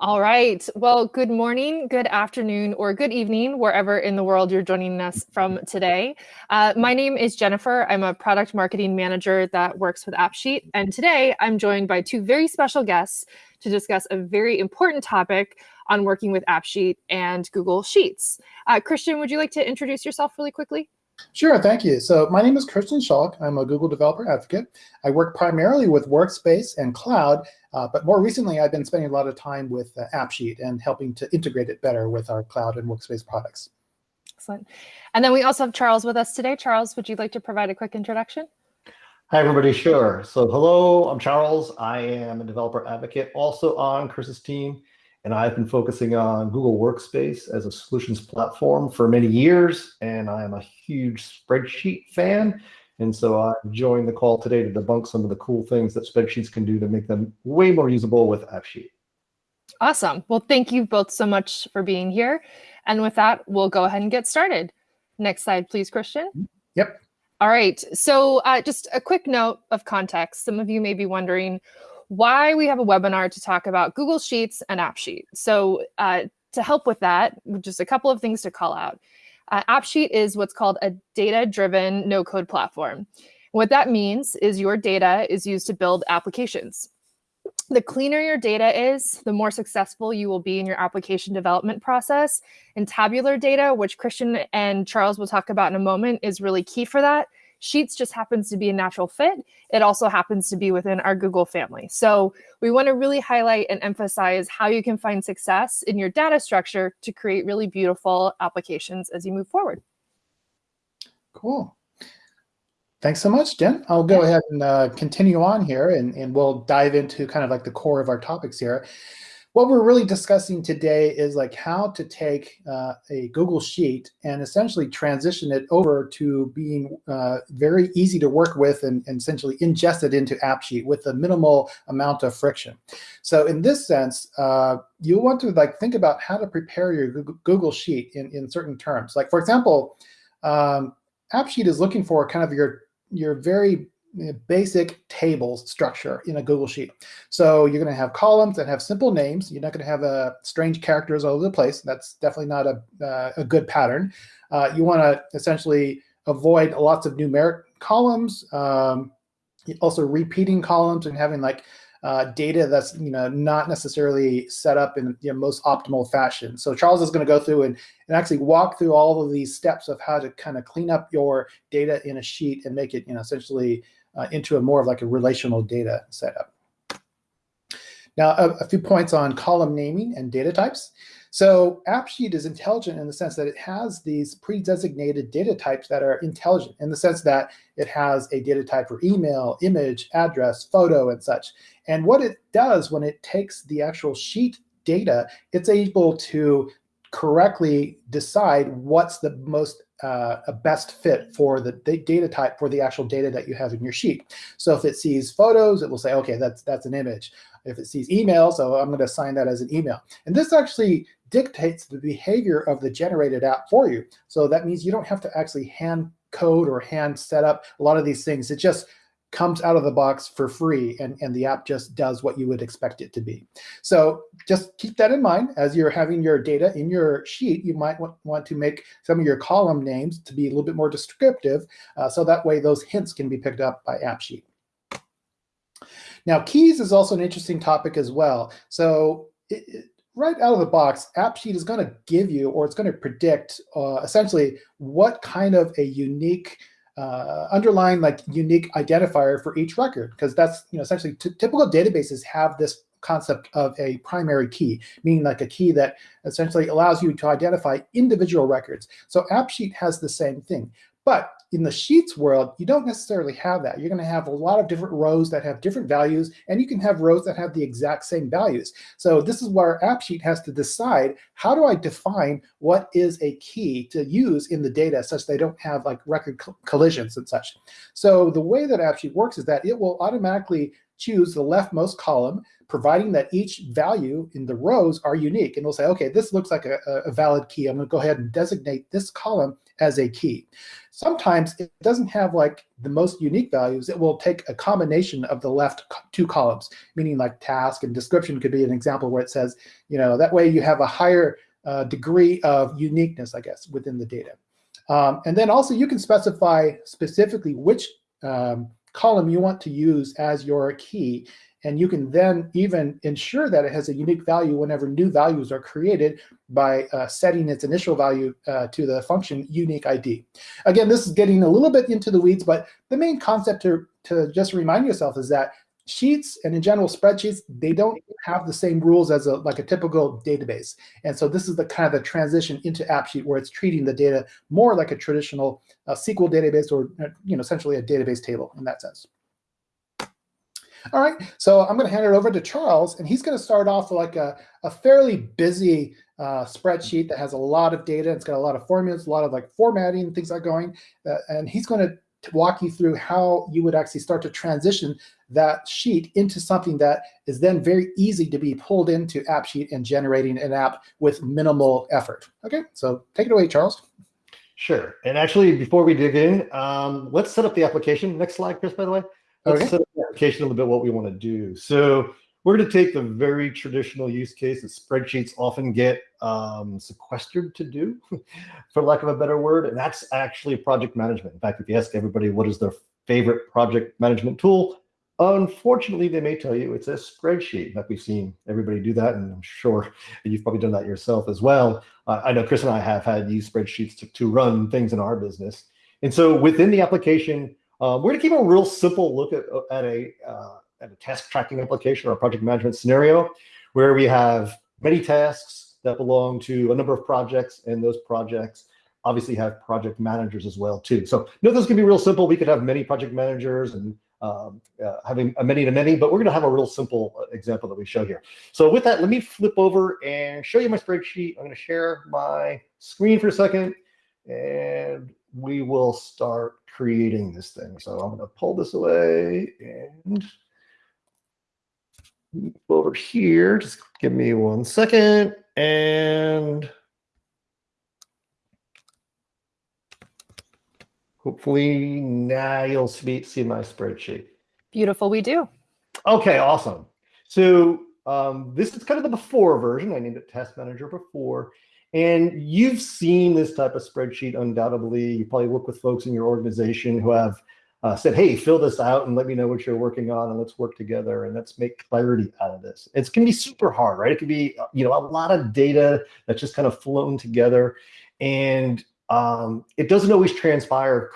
All right. Well, good morning, good afternoon, or good evening, wherever in the world you're joining us from today. Uh, my name is Jennifer. I'm a product marketing manager that works with AppSheet. And today I'm joined by two very special guests to discuss a very important topic on working with AppSheet and Google Sheets. Uh, Christian, would you like to introduce yourself really quickly? Sure, thank you. So my name is Christian Schalk. I'm a Google developer advocate. I work primarily with Workspace and Cloud, uh, but more recently I've been spending a lot of time with uh, AppSheet and helping to integrate it better with our Cloud and Workspace products. Excellent. And then we also have Charles with us today. Charles, would you like to provide a quick introduction? Hi, everybody. Sure. So hello, I'm Charles. I am a developer advocate also on Chris's team. And I've been focusing on Google Workspace as a solutions platform for many years. And I'm a huge spreadsheet fan. And so I joined the call today to debunk some of the cool things that spreadsheets can do to make them way more usable with AppSheet. Awesome. Well, thank you both so much for being here. And with that, we'll go ahead and get started. Next slide, please, Christian. Yep. All right. So uh, just a quick note of context. Some of you may be wondering, why we have a webinar to talk about Google Sheets and AppSheet. So uh, to help with that, just a couple of things to call out. Uh, AppSheet is what's called a data-driven no-code platform. What that means is your data is used to build applications. The cleaner your data is, the more successful you will be in your application development process. And tabular data, which Christian and Charles will talk about in a moment, is really key for that. Sheets just happens to be a natural fit. It also happens to be within our Google family. So we want to really highlight and emphasize how you can find success in your data structure to create really beautiful applications as you move forward. Cool. Thanks so much, Jen. I'll go ahead and uh, continue on here and, and we'll dive into kind of like the core of our topics here what we're really discussing today is like how to take uh, a Google Sheet and essentially transition it over to being uh, very easy to work with and, and, essentially ingest it into AppSheet with a minimal amount of friction. So in this sense, uh, you want to like think about how to prepare your Google Sheet in, in certain terms. Like for example, um, AppSheet is looking for kind of your your very basic tables structure in a Google Sheet. So you're going to have columns that have simple names. You're not going to have uh, strange characters all over the place. That's definitely not a, uh, a good pattern. Uh, you want to essentially avoid lots of numeric columns, um, also repeating columns and having like uh, data that's you know not necessarily set up in the most optimal fashion. So Charles is going to go through and, and actually walk through all of these steps of how to kind of clean up your data in a sheet and make it you know essentially uh, into a more of like a relational data setup. Now, a, a, few points on column naming and data types. So AppSheet is intelligent in the sense that it has these pre-designated data types that are intelligent in the sense that it has a data type for email, image, address, photo, and such. And what it does when it takes the actual sheet data, it's able to correctly decide what's the most uh, a best fit for the data type for the actual data that you have in your sheet. So if it sees photos, it will say, okay, that's that's an image. If it sees email, so I'm going to assign that as an email. And this actually dictates the behavior of the generated app for you. So that means you don't have to actually hand code or hand set up a lot of these things. It just comes out of the box for free and, and the app just does what you would expect it to be. So just keep that in mind as you're having your data in your sheet, you might want, to make some of your column names to be a little bit more descriptive. Uh, so that way those hints can be picked up by AppSheet. Now keys is also an interesting topic as well. So it, it, right out of the box, AppSheet is going to give you, or it's going to predict uh, essentially what kind of a unique uh, underlying like unique identifier for each record, because that's you know essentially typical databases have this concept of a primary key, meaning like a key that essentially allows you to identify individual records. So AppSheet has the same thing. But in the Sheets world, you don't necessarily have that. You're going to have a lot of different rows that have different values, and you can have rows that have the exact same values. So this is where AppSheet has to decide, how do I define what is a key to use in the data such they don't have like record collisions and such. So the way that AppSheet works is that it will automatically choose the leftmost column, providing that each value in the rows are unique. And we'll say, okay, this looks like a, a valid key. I'm going to go ahead and designate this column as a key. Sometimes it doesn't have like the most unique values. It will take a combination of the left two columns, meaning like task and description could be an example where it says, you know, that way you have a higher uh, degree of uniqueness, I guess, within the data. Um, and then also you can specify specifically which um, column you want to use as your key. And you can then even ensure that it has a unique value whenever new values are created by uh, setting its initial value uh, to the function unique ID. Again, this is getting a little bit into the weeds, but the main concept to, to just remind yourself is that sheets and in general spreadsheets, they don't have the same rules as a like a typical database. And so this is the kind of the transition into AppSheet where it's treating the data more like a traditional uh, SQL database or uh, you know essentially a database table in that sense. All right, so I'm going to hand it over to Charles, and he's going to start off like a, a fairly busy uh, spreadsheet that has a lot of data. It's got a lot of formulas, a lot of like formatting, things like going, uh, and he's going to walk you through how you would actually start to transition that sheet into something that is then very easy to be pulled into AppSheet and generating an app with minimal effort. Okay, so take it away, Charles. Sure. And actually, before we dig in, um, let's set up the application. Next slide, Chris, by the way. Let's okay. set up the application a little bit what we want to do. So we're going to take the very traditional use case that spreadsheets often get um, sequestered to do, for lack of a better word, and that's actually project management. In fact, if you ask everybody what is their favorite project management tool, unfortunately, they may tell you it's a spreadsheet. In fact, we've seen everybody do that, and I'm sure you've probably done that yourself as well. Uh, I know Chris and I have had used spreadsheets to, to run things in our business. And so within the application, um, we're going to keep a real simple look at, at a uh, at a task tracking application or a project management scenario where we have many tasks that belong to a number of projects and those projects obviously have project managers as well too. So no, this can be real simple. We could have many project managers and um, uh, having a many to many, but we're going to have a real simple uh, example that we show here. So with that, let me flip over and show you my spreadsheet. I'm going to share my screen for a second, and we will start creating this thing. So I'm going to pull this away and over here. Just give me one second. And hopefully now you'll see, see my spreadsheet. Beautiful, we do. Okay, awesome. So um, this is kind of the before version. I named it Task Manager before. And you've seen this type of spreadsheet undoubtedly. You probably work with folks in your organization who have uh, said, hey, fill this out and let me know what you're working on and let's work together and let's make clarity out of this. It can be super hard, right? It can be, you know, a lot of data that's just kind of flown together and um, it doesn't always transpire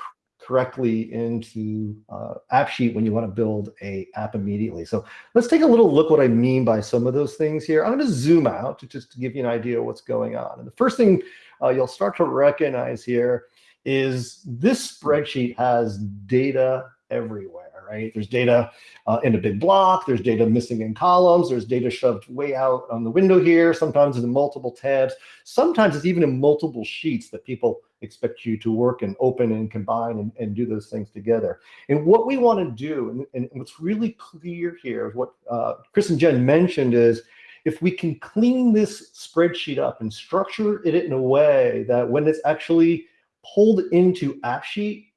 correctly into uh, AppSheet when you want to build a app immediately. So let's take a little look what I mean by some of those things here. I'm going to zoom out to just to give you an idea of what's going on. And the first thing uh, you'll start to recognize here is this spreadsheet has data everywhere, right? There's data uh, in a big block, there's data missing in columns, there's data shoved way out on the window here, sometimes it's in multiple tabs, sometimes it's even in multiple sheets that people expect you to work and open and combine and, and do those things together. And what we want to do, and, and what's really clear here, what uh, Chris and Jen mentioned is, if we can clean this spreadsheet up and structure it in a way that when it's actually pulled into AppSheet,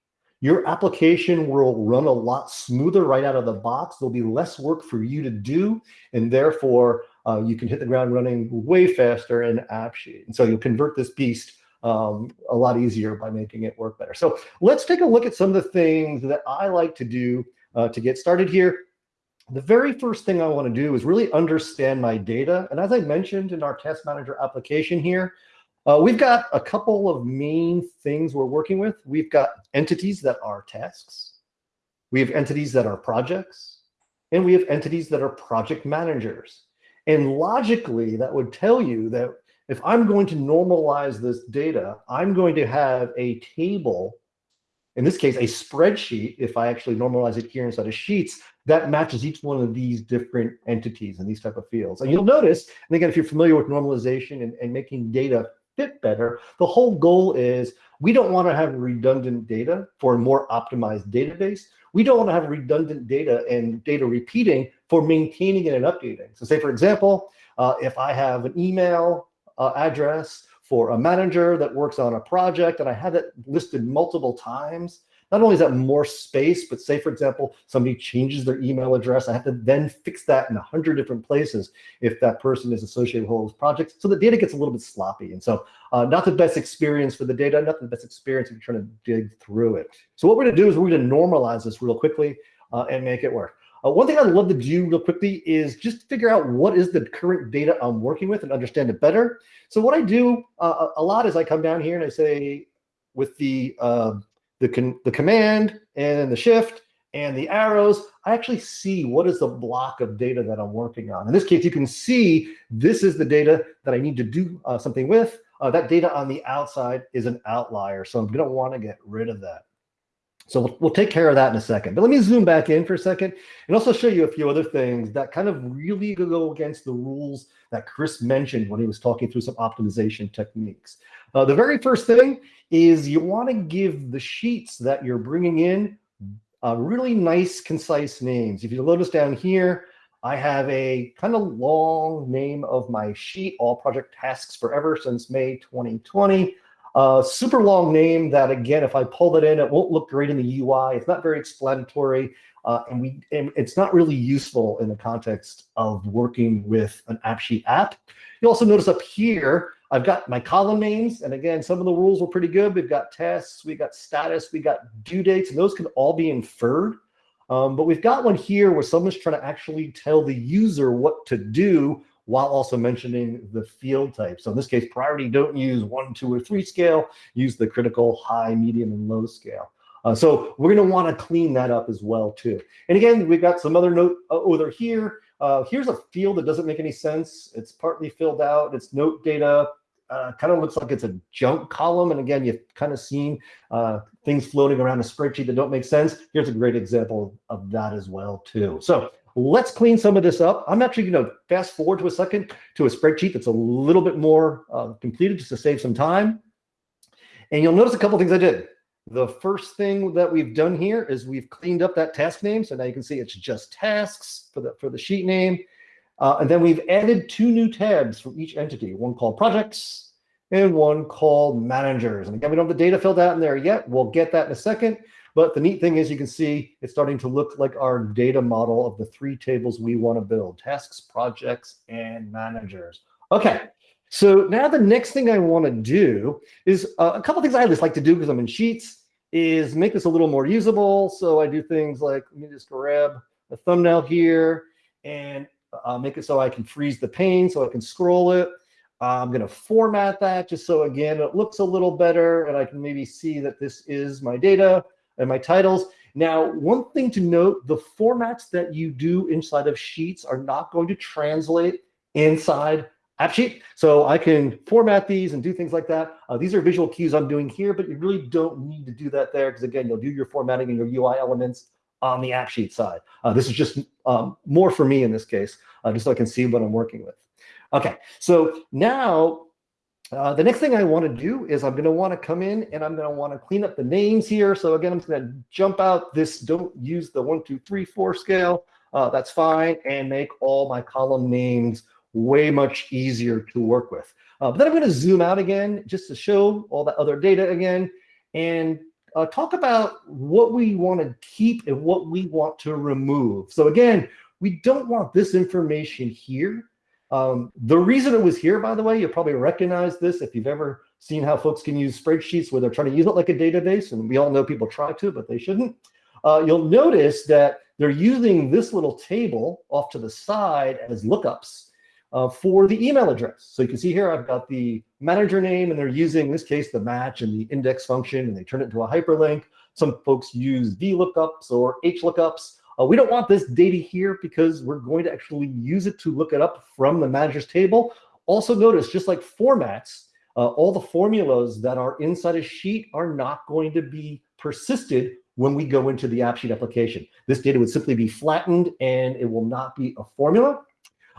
your application will run a lot smoother right out of the box. There'll be less work for you to do, and therefore uh, you can hit the ground running way faster in AppSheet. And so you'll convert this beast um, a lot easier by making it work better. So let's take a look at some of the things that I like to do uh, to get started here. The very first thing I want to do is really understand my data. And as I mentioned in our test Manager application here, uh, we've got a couple of main things we're working with. We've got entities that are tasks. We have entities that are projects. And we have entities that are project managers. And logically, that would tell you that if I'm going to normalize this data, I'm going to have a table, in this case, a spreadsheet, if I actually normalize it here inside of Sheets, that matches each one of these different entities and these type of fields. And you'll notice, and again, if you're familiar with normalization and, and making data fit better. The whole goal is we don't want to have redundant data for a more optimized database. We don't want to have redundant data and data repeating for maintaining it and updating. So say, for example, uh, if I have an email uh, address for a manager that works on a project and I have it listed multiple times, not only is that more space, but say, for example, somebody changes their email address, I have to then fix that in a hundred different places if that person is associated with all those projects. So the data gets a little bit sloppy. And so uh, not the best experience for the data, not the best experience if you're trying to dig through it. So what we're gonna do is we're gonna normalize this real quickly uh, and make it work. Uh, one thing I'd love to do real quickly is just figure out what is the current data I'm working with and understand it better. So what I do uh, a lot is I come down here and I say with the uh, the, con the command and the shift and the arrows, I actually see what is the block of data that I'm working on. In this case, you can see this is the data that I need to do uh, something with. Uh, that data on the outside is an outlier, so I'm going to want to get rid of that. So we'll, we'll, take care of that in a second. But let me zoom back in for a second and also show you a few other things that kind of really go against the rules that Chris mentioned when he was talking through some optimization techniques. Uh, the very first thing is you want to give the sheets that you're bringing in uh, really nice, concise names. If you notice down here, I have a kind of long name of my sheet, all project tasks forever since May 2020. Uh, super long name that, again, if I pull it in, it won't look great in the UI. It's not very explanatory. Uh, and we and it's not really useful in the context of working with an AppSheet app. You also notice up here, I've got my column names. And again, some of the rules were pretty good. We've got tests, we've got status, we got due dates, and those can all be inferred. Um, but we've got one here where someone's trying to actually tell the user what to do while also mentioning the field type. So in this case, priority, don't use one, two, or three scale, use the critical, high, medium, and low scale. Uh, so we're going to want to clean that up as well too. And again, we've got some other note uh, over here. Uh, here's a field that doesn't make any sense. It's partly filled out. It's note data. Uh, kind of looks like it's a junk column. And again, you've kind of seen uh, things floating around a spreadsheet that don't make sense. Here's a great example of that as well too. So let's clean some of this up. I'm actually going to fast forward to a second to a spreadsheet that's a little bit more uh, completed just to save some time. And you'll notice a couple things I did. The first thing that we've done here is we've cleaned up that task name. So now you can see it's just tasks for the, for the sheet name. Uh, and then we've added two new tabs for each entity, one called projects and one called managers. And again, we don't have the data filled out in there yet. We'll get that in a second. But the neat thing is you can see it's starting to look like our data model of the three tables we want to build, tasks, projects, and managers. Okay, so now the next thing I want to do is uh, a couple things I always like to do because I'm in Sheets is make this a little more usable. So I do things like, let me just grab a thumbnail here and uh, make it so I can freeze the pane so I can scroll it. I'm going to format that just so, again, it looks a little better and I can maybe see that this is my data and my titles. Now, one thing to note, the formats that you do inside of Sheets are not going to translate inside AppSheet. So I can format these and do things like that. Uh, these are visual cues I'm doing here, but you really don't need to do that there because again, you'll do your formatting and your UI elements on the AppSheet side. Uh, this is just um, more for me in this case, uh, just so I can see what I'm working with. Okay, so now uh, the next thing I want to do is I'm going to want to come in and I'm going to want to clean up the names here. So again, I'm going to jump out this, don't use the one, two, three, four scale. Uh, that's fine. And make all my column names way much easier to work with. Uh, but then I'm going to zoom out again just to show all that other data again and uh, talk about what we want to keep and what we want to remove. So again, we don't want this information here. Um, the reason it was here, by the way, you'll probably recognize this if you've ever seen how folks can use spreadsheets where they're trying to use it like a database, and we all know people try to, but they shouldn't. Uh, you'll notice that they're using this little table off to the side as lookups uh, for the email address. So you can see here, I've got the manager name, and they're using, in this case, the match and the index function, and they turn it into a hyperlink. Some folks use VLOOKUPs or HLOOKUPs. Uh, we don't want this data here because we're going to actually use it to look it up from the manager's table. Also notice, just like formats, uh, all the formulas that are inside a sheet are not going to be persisted when we go into the AppSheet application. This data would simply be flattened and it will not be a formula.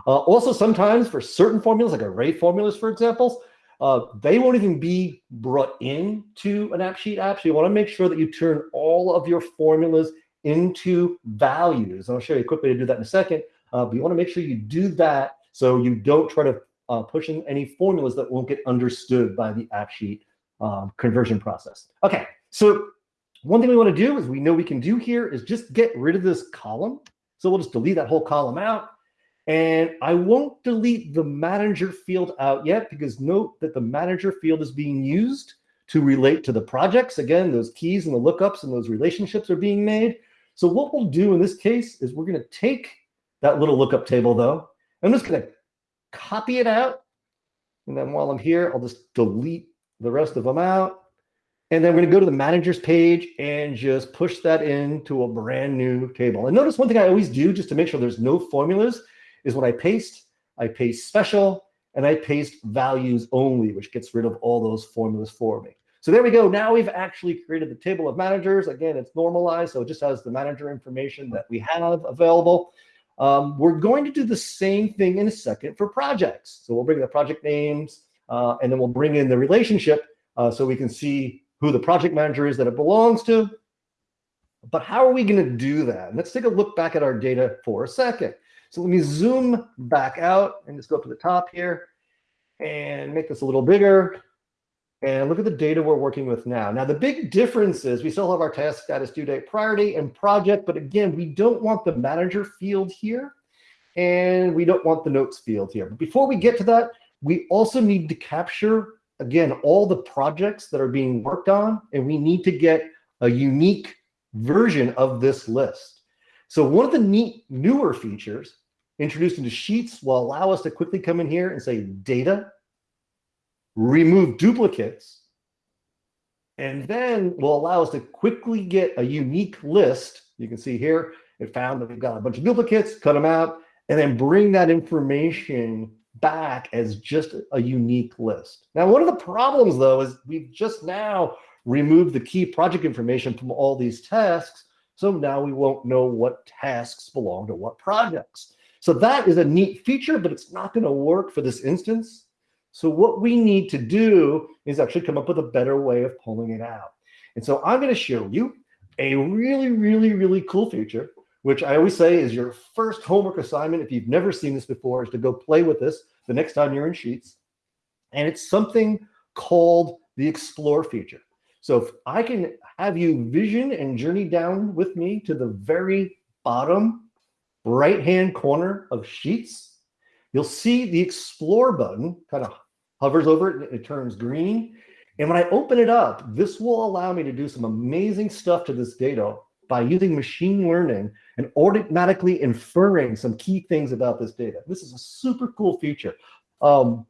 Uh, also, sometimes for certain formulas, like array formulas, for example, uh, they won't even be brought in to an AppSheet app. So you want to make sure that you turn all of your formulas into values. And I'll show you a quick way to do that in a second. Uh, but you want to make sure you do that so you don't try to uh, pushing any formulas that won't get understood by the AppSheet um, conversion process. Okay, so one thing we want to do is we know we can do here is just get rid of this column. So we'll just delete that whole column out. And I won't delete the manager field out yet because note that the manager field is being used to relate to the projects. Again, those keys and the lookups and those relationships are being made. So what we'll do in this case is we're going to take that little lookup table though. I'm just going to copy it out. And then while I'm here, I'll just delete the rest of them out. And then we're going to go to the managers page and just push that into a brand new table. And notice one thing I always do just to make sure there's no formulas is when I paste, I paste special and I paste values only, which gets rid of all those formulas for me. So there we go. Now we've actually created the table of managers. Again, it's normalized, so it just has the manager information that we have available. Um, we're going to do the same thing in a second for projects. So we'll bring the project names, uh, and then we'll bring in the relationship uh, so we can see who the project manager is that it belongs to. But how are we going to do that? let's take a look back at our data for a second. So let me zoom back out and just go up to the top here and make this a little bigger. And look at the data we're working with now. Now, the big difference is we still have our task status due date priority and project, but again, we don't want the manager field here, and we don't want the notes field here. But before we get to that, we also need to capture, again, all the projects that are being worked on, and we need to get a unique version of this list. So one of the neat newer features introduced into Sheets will allow us to quickly come in here and say data, remove duplicates, and then will allow us to quickly get a unique list. You can see here, it found that we've got a bunch of duplicates, cut them out, and then bring that information back as just a unique list. Now, one of the problems though is we've just now removed the key project information from all these tasks. So now we won't know what tasks belong to what projects. So that is a neat feature, but it's not going to work for this instance. So what we need to do is actually come up with a better way of pulling it out. And so I'm going to show you a really, really, really cool feature, which I always say is your first homework assignment. If you've never seen this before, is to go play with this the next time you're in Sheets. And it's something called the Explore feature. So if I can have you vision and journey down with me to the very bottom right-hand corner of Sheets, you'll see the Explore button kind of hovers over it and it turns green. And when I open it up, this will allow me to do some amazing stuff to this data by using machine learning and automatically inferring some key things about this data. This is a super cool feature. Um,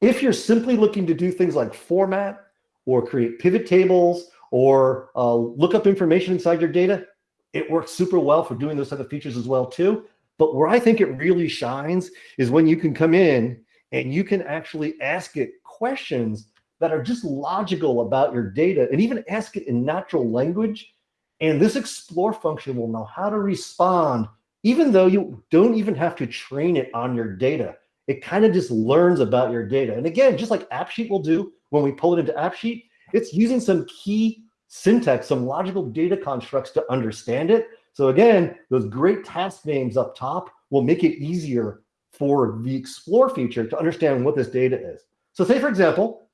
if you're simply looking to do things like format or create pivot tables or uh, look up information inside your data, it works super well for doing those other features as well too. But where I think it really shines is when you can come in and you can actually ask it questions that are just logical about your data and even ask it in natural language. And this explore function will know how to respond, even though you don't even have to train it on your data. It kind of just learns about your data. And again, just like AppSheet will do when we pull it into AppSheet, it's using some key syntax, some logical data constructs to understand it. So again, those great task names up top will make it easier for the explore feature to understand what this data is. So say, for example,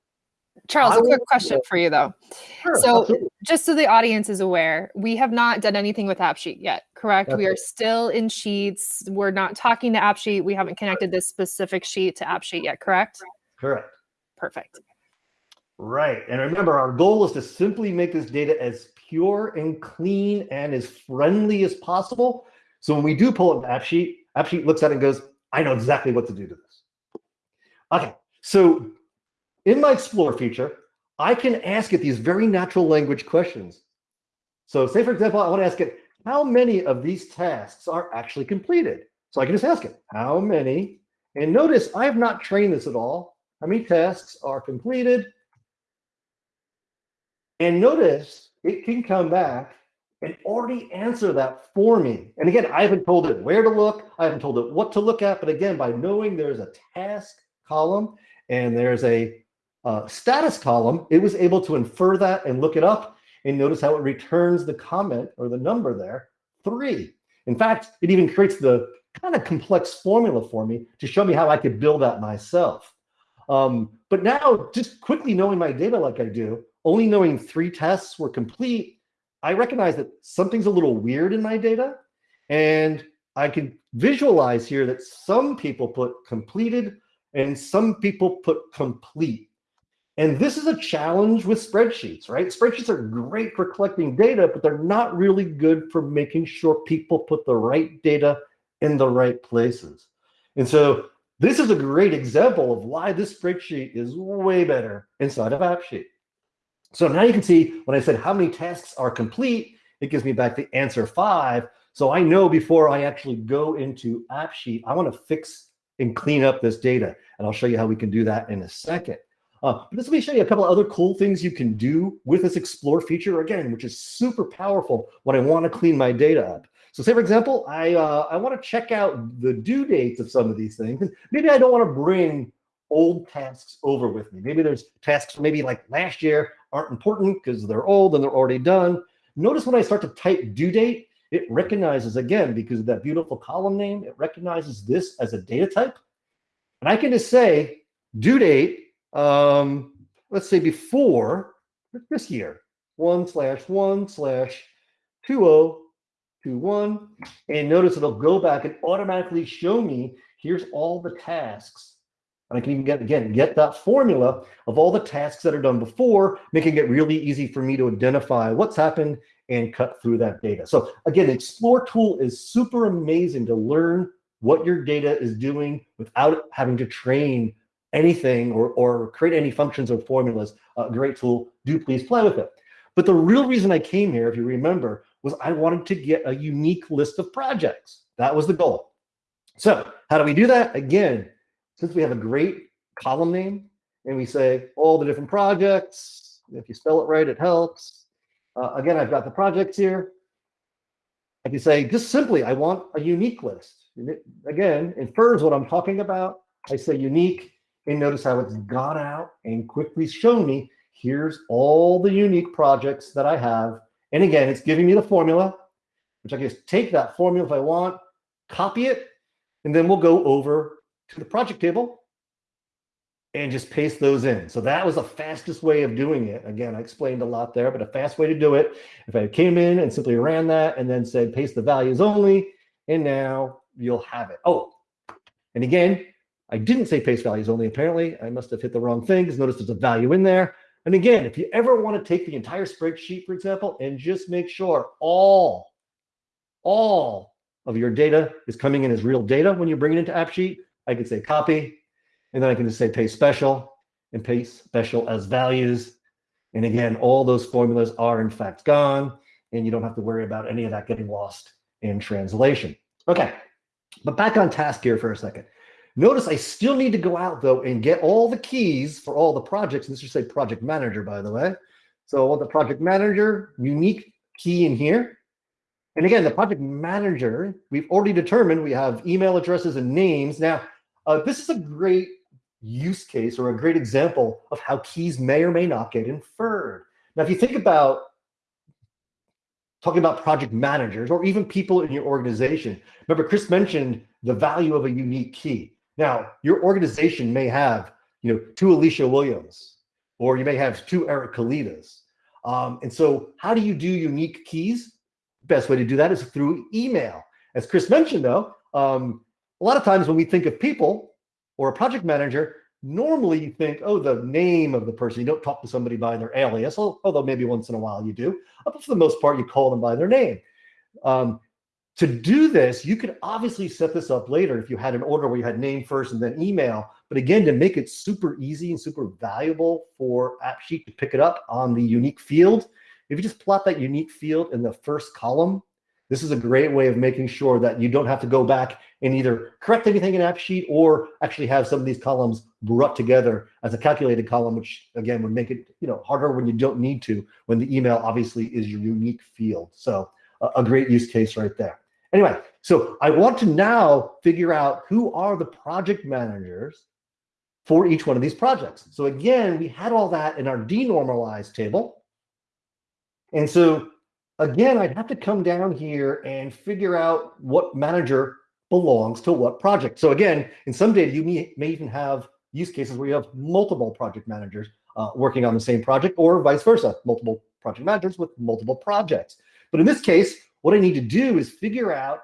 Charles, I a quick question for you though. Sure, so absolutely. just so the audience is aware, we have not done anything with AppSheet yet, correct? That's we are still in Sheets. We're not talking to AppSheet. We haven't connected this specific sheet to AppSheet yet, correct? Correct. Perfect. Right. And remember, our goal is to simply make this data as pure and clean and as friendly as possible. So when we do pull up AppSheet, AppSheet looks at it and goes, I know exactly what to do to this. Okay. So in my Explore feature, I can ask it these very natural language questions. So say, for example, I want to ask it, how many of these tasks are actually completed? So I can just ask it, how many? And notice I have not trained this at all. How many tasks are completed? And notice it can come back and already answer that for me. And again, I haven't told it where to look. I haven't told it what to look at. But again, by knowing there's a task column and there's a uh, status column, it was able to infer that and look it up. And notice how it returns the comment or the number there, three. In fact, it even creates the kind of complex formula for me to show me how I could build that myself. Um, but now, just quickly knowing my data like I do, only knowing three tests were complete, I recognize that something's a little weird in my data. And I can visualize here that some people put completed and some people put complete. And this is a challenge with spreadsheets, right? Spreadsheets are great for collecting data, but they're not really good for making sure people put the right data in the right places. And so this is a great example of why this spreadsheet is way better inside of AppSheet. So now you can see when I said how many tasks are complete, it gives me back the answer five. So I know before I actually go into AppSheet, I want to fix and clean up this data. And I'll show you how we can do that in a second. Uh, but let me show you a couple of other cool things you can do with this Explore feature, again, which is super powerful when I want to clean my data up. So say, for example, I, uh, I want to check out the due dates of some of these things. Maybe I don't want to bring old tasks over with me. Maybe there's tasks maybe like last year aren't important because they're old and they're already done. Notice when I start to type due date, it recognizes, again, because of that beautiful column name, it recognizes this as a data type. And I can just say due date um, let's say before this year, one slash one slash two oh two one, and notice it'll go back and automatically show me here's all the tasks. And I can even get again get that formula of all the tasks that are done before, making it really easy for me to identify what's happened and cut through that data. So again, Explore tool is super amazing to learn what your data is doing without having to train anything or, or create any functions or formulas, a great tool, do please play with it. But the real reason I came here, if you remember, was I wanted to get a unique list of projects. That was the goal. So how do we do that? Again, since we have a great column name and we say all the different projects, if you spell it right, it helps. Uh, again, I've got the projects here. I can say just simply, I want a unique list. again, infers what I'm talking about. I say unique and notice how it's gone out and quickly shown me, here's all the unique projects that I have. And again, it's giving me the formula, which I can just take that formula if I want, copy it, and then we'll go over to the project table and just paste those in. So that was the fastest way of doing it. Again, I explained a lot there, but a fast way to do it. If I came in and simply ran that and then said paste the values only, and now you'll have it. Oh, and again, I didn't say paste values only. Apparently, I must have hit the wrong thing because notice there's a value in there. And again, if you ever want to take the entire spreadsheet, for example, and just make sure all, all of your data is coming in as real data when you bring it into AppSheet, I can say copy, and then I can just say paste special and paste special as values. And again, all those formulas are in fact gone, and you don't have to worry about any of that getting lost in translation. Okay, but back on task here for a second. Notice I still need to go out though and get all the keys for all the projects. And this should say project manager, by the way. So I want the project manager unique key in here. And again, the project manager, we've already determined we have email addresses and names. Now, uh, this is a great use case or a great example of how keys may or may not get inferred. Now, if you think about talking about project managers or even people in your organization, remember Chris mentioned the value of a unique key. Now, your organization may have, you know, two Alicia Williams, or you may have two Eric Kalidas. Um, and so how do you do unique keys? Best way to do that is through email. As Chris mentioned though, um, a lot of times when we think of people or a project manager, normally you think, oh, the name of the person. You don't talk to somebody by their alias, although maybe once in a while you do. But for the most part, you call them by their name. Um, to do this, you could obviously set this up later if you had an order where you had name first and then email. But again, to make it super easy and super valuable for AppSheet to pick it up on the unique field, if you just plot that unique field in the first column, this is a great way of making sure that you don't have to go back and either correct anything in AppSheet or actually have some of these columns brought together as a calculated column, which again would make it you know harder when you don't need to, when the email obviously is your unique field. So a, a great use case right there. Anyway, so I want to now figure out who are the project managers for each one of these projects. So again, we had all that in our denormalized table. And so again, I'd have to come down here and figure out what manager belongs to what project. So again, in some data, you may, may even have use cases where you have multiple project managers uh, working on the same project or vice versa, multiple project managers with multiple projects. But in this case, what I need to do is figure out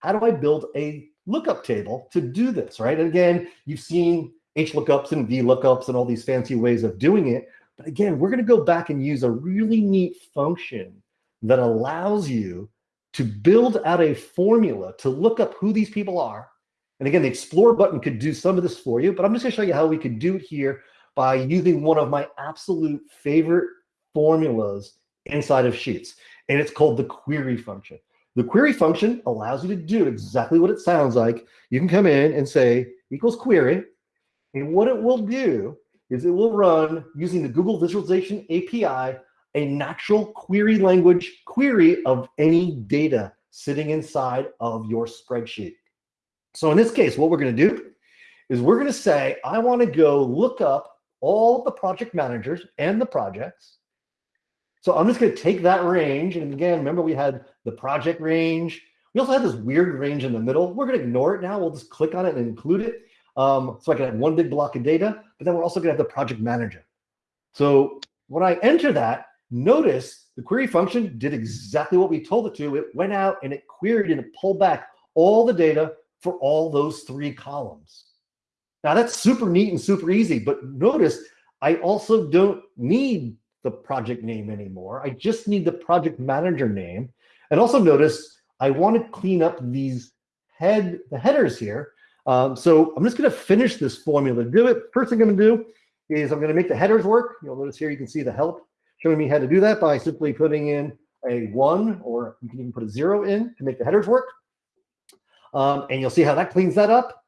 how do I build a lookup table to do this, right? And again, you've seen H lookups and V lookups and all these fancy ways of doing it. But again, we're going to go back and use a really neat function that allows you to build out a formula to look up who these people are. And again, the explore button could do some of this for you, but I'm just going to show you how we could do it here by using one of my absolute favorite formulas inside of Sheets. And it's called the query function. The query function allows you to do exactly what it sounds like. You can come in and say equals query. And what it will do is it will run using the Google Visualization API, a natural query language query of any data sitting inside of your spreadsheet. So in this case, what we're going to do is we're going to say, I want to go look up all the project managers and the projects so I'm just going to take that range. And again, remember we had the project range. We also had this weird range in the middle. We're going to ignore it now. We'll just click on it and include it. Um, so I can have one big block of data, but then we're also going to have the project manager. So when I enter that, notice the query function did exactly what we told it to. It went out and it queried and it pulled back all the data for all those three columns. Now that's super neat and super easy, but notice I also don't need the project name anymore. I just need the project manager name. And also notice I want to clean up these head the headers here. Um, so I'm just going to finish this formula do it. First thing I'm going to do is I'm going to make the headers work. You'll notice here you can see the help showing me how to do that by simply putting in a one or you can even put a zero in to make the headers work. Um, and you'll see how that cleans that up.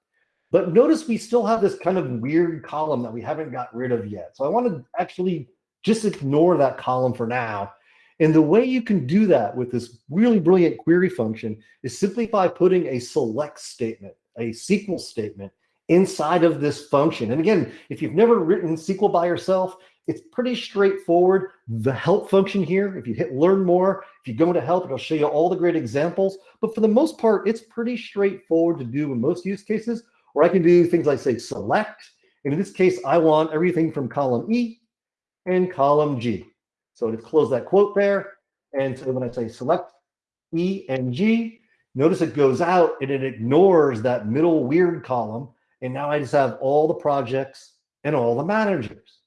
But notice we still have this kind of weird column that we haven't got rid of yet. So I want to actually just ignore that column for now. And the way you can do that with this really brilliant query function is simply by putting a select statement, a SQL statement inside of this function. And again, if you've never written SQL by yourself, it's pretty straightforward. The help function here, if you hit learn more, if you go into help, it'll show you all the great examples. But for the most part, it's pretty straightforward to do in most use cases, where I can do things like say select. And in this case, I want everything from column E and column G. So to close that quote there. And so when I say select E and G, notice it goes out and it ignores that middle weird column. And now I just have all the projects and all the managers.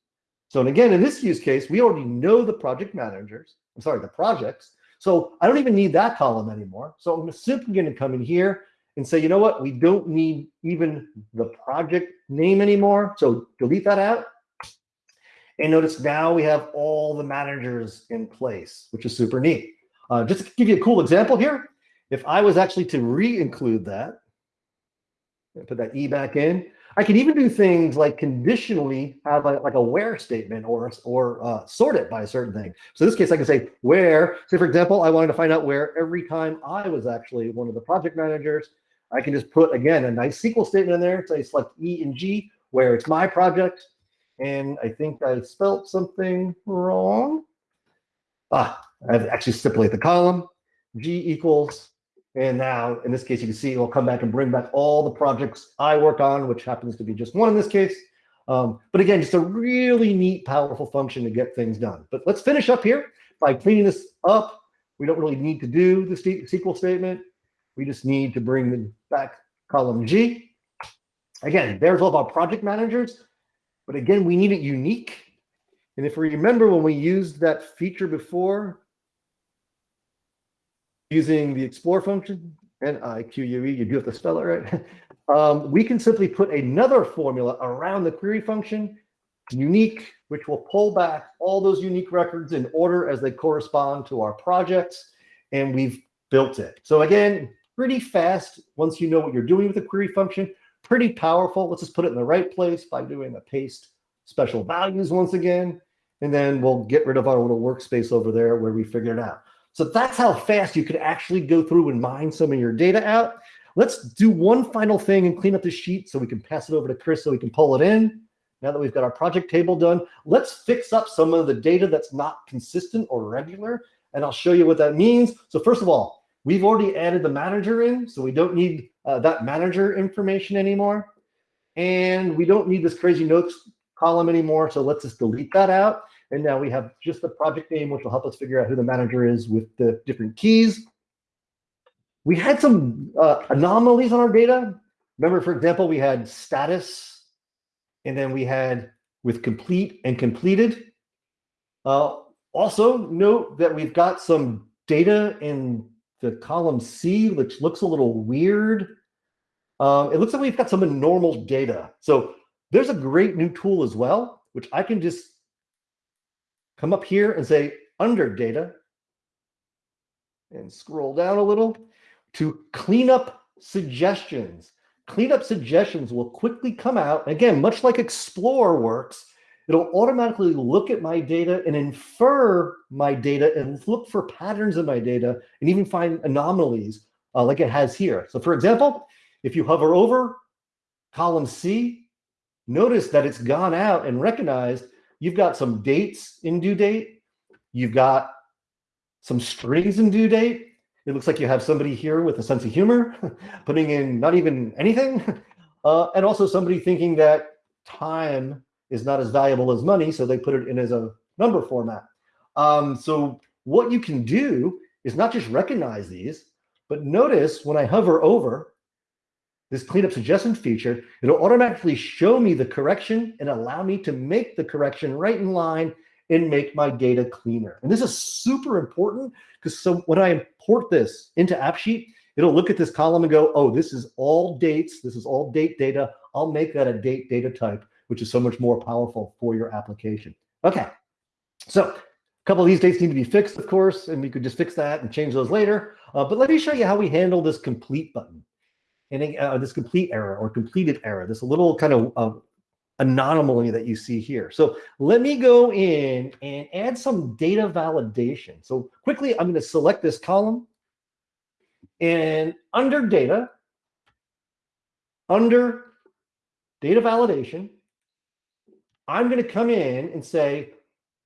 So and again, in this use case, we already know the project managers. I'm sorry, the projects. So I don't even need that column anymore. So I'm simply going to come in here and say, you know what? We don't need even the project name anymore. So delete that out. And notice now we have all the managers in place, which is super neat. Uh, just to give you a cool example here, if I was actually to re-include that, put that E back in, I can even do things like conditionally have a, like a where statement or, or uh, sort it by a certain thing. So in this case, I can say where, say for example, I wanted to find out where every time I was actually one of the project managers, I can just put, again, a nice SQL statement in there, say select E and G, where it's my project, and I think I spelt something wrong. Ah, I've actually stipulate the column, G equals, and now in this case, you can see it'll come back and bring back all the projects I work on, which happens to be just one in this case. Um, but again, just a really neat, powerful function to get things done. But let's finish up here by cleaning this up. We don't really need to do the SQL statement. We just need to bring back column G. Again, there's all of our project managers. But again, we need it unique. And if we remember when we used that feature before, using the explore function, N-I-Q-U-E, you do have to spell it right, um, we can simply put another formula around the query function, unique, which will pull back all those unique records in order as they correspond to our projects, and we've built it. So again, pretty fast once you know what you're doing with the query function, pretty powerful. Let's just put it in the right place by doing a paste special values once again. And then we'll get rid of our little workspace over there where we figured it out. So that's how fast you could actually go through and mine some of your data out. Let's do one final thing and clean up the sheet so we can pass it over to Chris so we can pull it in. Now that we've got our project table done, let's fix up some of the data that's not consistent or regular. And I'll show you what that means. So first of all, we've already added the manager in, so we don't need uh, that manager information anymore. And we don't need this crazy notes column anymore, so let's just delete that out. And now we have just the project name, which will help us figure out who the manager is with the different keys. We had some uh, anomalies on our data. Remember, for example, we had status, and then we had with complete and completed. Uh, also, note that we've got some data in the column C, which looks a little weird. Um, it looks like we've got some normal data. So there's a great new tool as well, which I can just come up here and say under data and scroll down a little to clean up suggestions. Clean up suggestions will quickly come out. Again, much like Explore works, it'll automatically look at my data and infer my data and look for patterns in my data and even find anomalies uh, like it has here. So for example, if you hover over column C, notice that it's gone out and recognized you've got some dates in due date. You've got some strings in due date. It looks like you have somebody here with a sense of humor, putting in not even anything. Uh, and also somebody thinking that time is not as valuable as money, so they put it in as a number format. Um, so what you can do is not just recognize these, but notice when I hover over this cleanup suggestion feature, it'll automatically show me the correction and allow me to make the correction right in line and make my data cleaner. And this is super important because so when I import this into AppSheet, it'll look at this column and go, oh, this is all dates. This is all date data. I'll make that a date data type, which is so much more powerful for your application. Okay, so a couple of these dates need to be fixed, of course, and we could just fix that and change those later. Uh, but let me show you how we handle this complete button and uh, this complete error or completed error, this little kind of uh, anomaly that you see here. So let me go in and add some data validation. So quickly, I'm going to select this column. And under data, under data validation, I'm going to come in and say,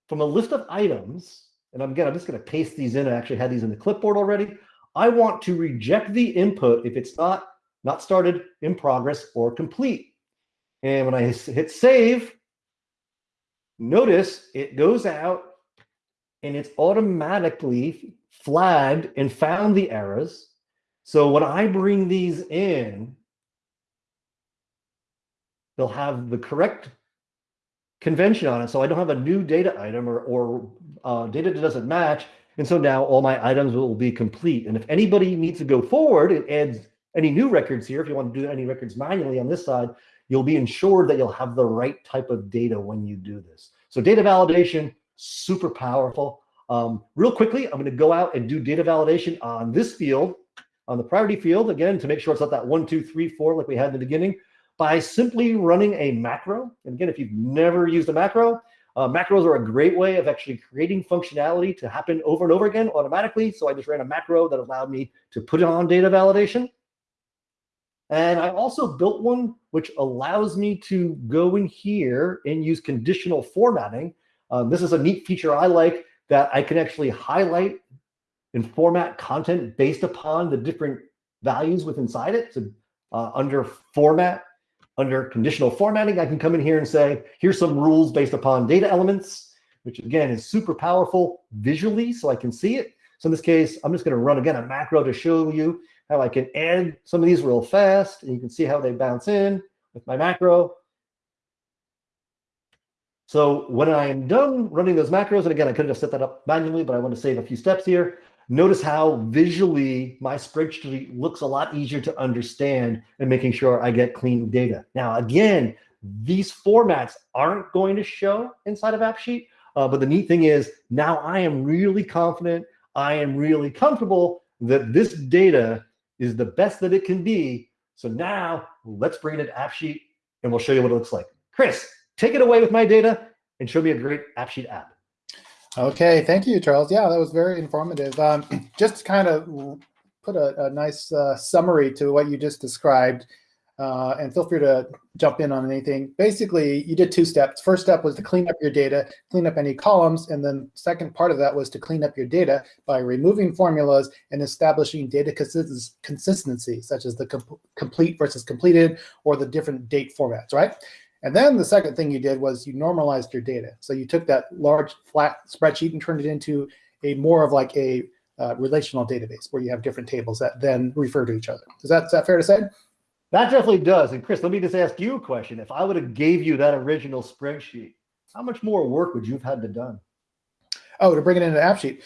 from a list of items, and I'm again, I'm just going to paste these in. I actually had these in the clipboard already. I want to reject the input if it's not not started, in progress, or complete. And when I hit save, notice it goes out and it's automatically flagged and found the errors. So when I bring these in, they'll have the correct convention on it. So I don't have a new data item or, or uh, data that doesn't match. And so now all my items will be complete. And if anybody needs to go forward and adds any new records here, if you want to do any records manually on this side, you'll be ensured that you'll have the right type of data when you do this. So data validation, super powerful. Um, real quickly, I'm going to go out and do data validation on this field, on the priority field, again, to make sure it's not that one, two, three, four like we had in the beginning, by simply running a macro. And again, if you've never used a macro, uh, macros are a great way of actually creating functionality to happen over and over again automatically. So I just ran a macro that allowed me to put it on data validation. And I also built one which allows me to go in here and use conditional formatting. Um, this is a neat feature I like that I can actually highlight and format content based upon the different values within inside it. So uh, under format, under conditional formatting, I can come in here and say, here's some rules based upon data elements, which again is super powerful visually so I can see it. So in this case, I'm just going to run again a macro to show you how I can add some of these real fast. And you can see how they bounce in with my macro. So when I'm done running those macros, and again, I could have set that up manually, but I want to save a few steps here. Notice how visually my spreadsheet looks a lot easier to understand and making sure I get clean data. Now, again, these formats aren't going to show inside of AppSheet, uh, but the neat thing is now I am really confident, I am really comfortable that this data is the best that it can be. So now let's bring it to AppSheet and we'll show you what it looks like. Chris, take it away with my data and show me a great AppSheet app. Okay, thank you, Charles. Yeah, that was very informative. Um, just to kind of put a, a nice uh, summary to what you just described. Uh, and feel free to jump in on anything. Basically, you did two steps. First step was to clean up your data, clean up any columns, and then second part of that was to clean up your data by removing formulas and establishing data consistency, such as the com complete versus completed or the different date formats, right? And then the second thing you did was you normalized your data. So you took that large flat spreadsheet and turned it into a more of like a uh, relational database where you have different tables that then refer to each other. Is that, is that fair to say? That definitely does. And Chris, let me just ask you a question. If I would have gave you that original spreadsheet, how much more work would you have had to done? Oh, to bring it into AppSheet.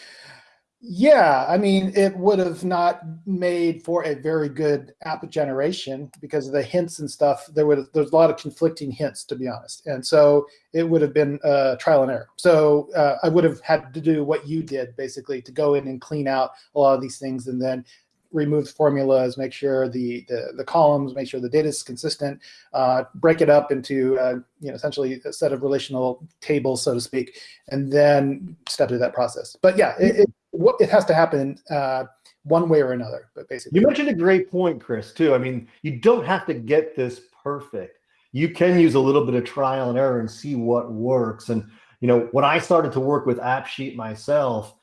Yeah, I mean, it would have not made for a very good app generation because of the hints and stuff. There would there's a lot of conflicting hints, to be honest, and so it would have been uh, trial and error. So uh, I would have had to do what you did, basically, to go in and clean out a lot of these things, and then remove formulas, make sure the, the, the columns, make sure the data is consistent, uh, break it up into uh, you know essentially a set of relational tables, so to speak, and then step through that process. But yeah, it, it, it has to happen uh, one way or another. But basically, you mentioned a great point, Chris. Too. I mean, you don't have to get this perfect. You can use a little bit of trial and error and see what works. And you know, when I started to work with AppSheet myself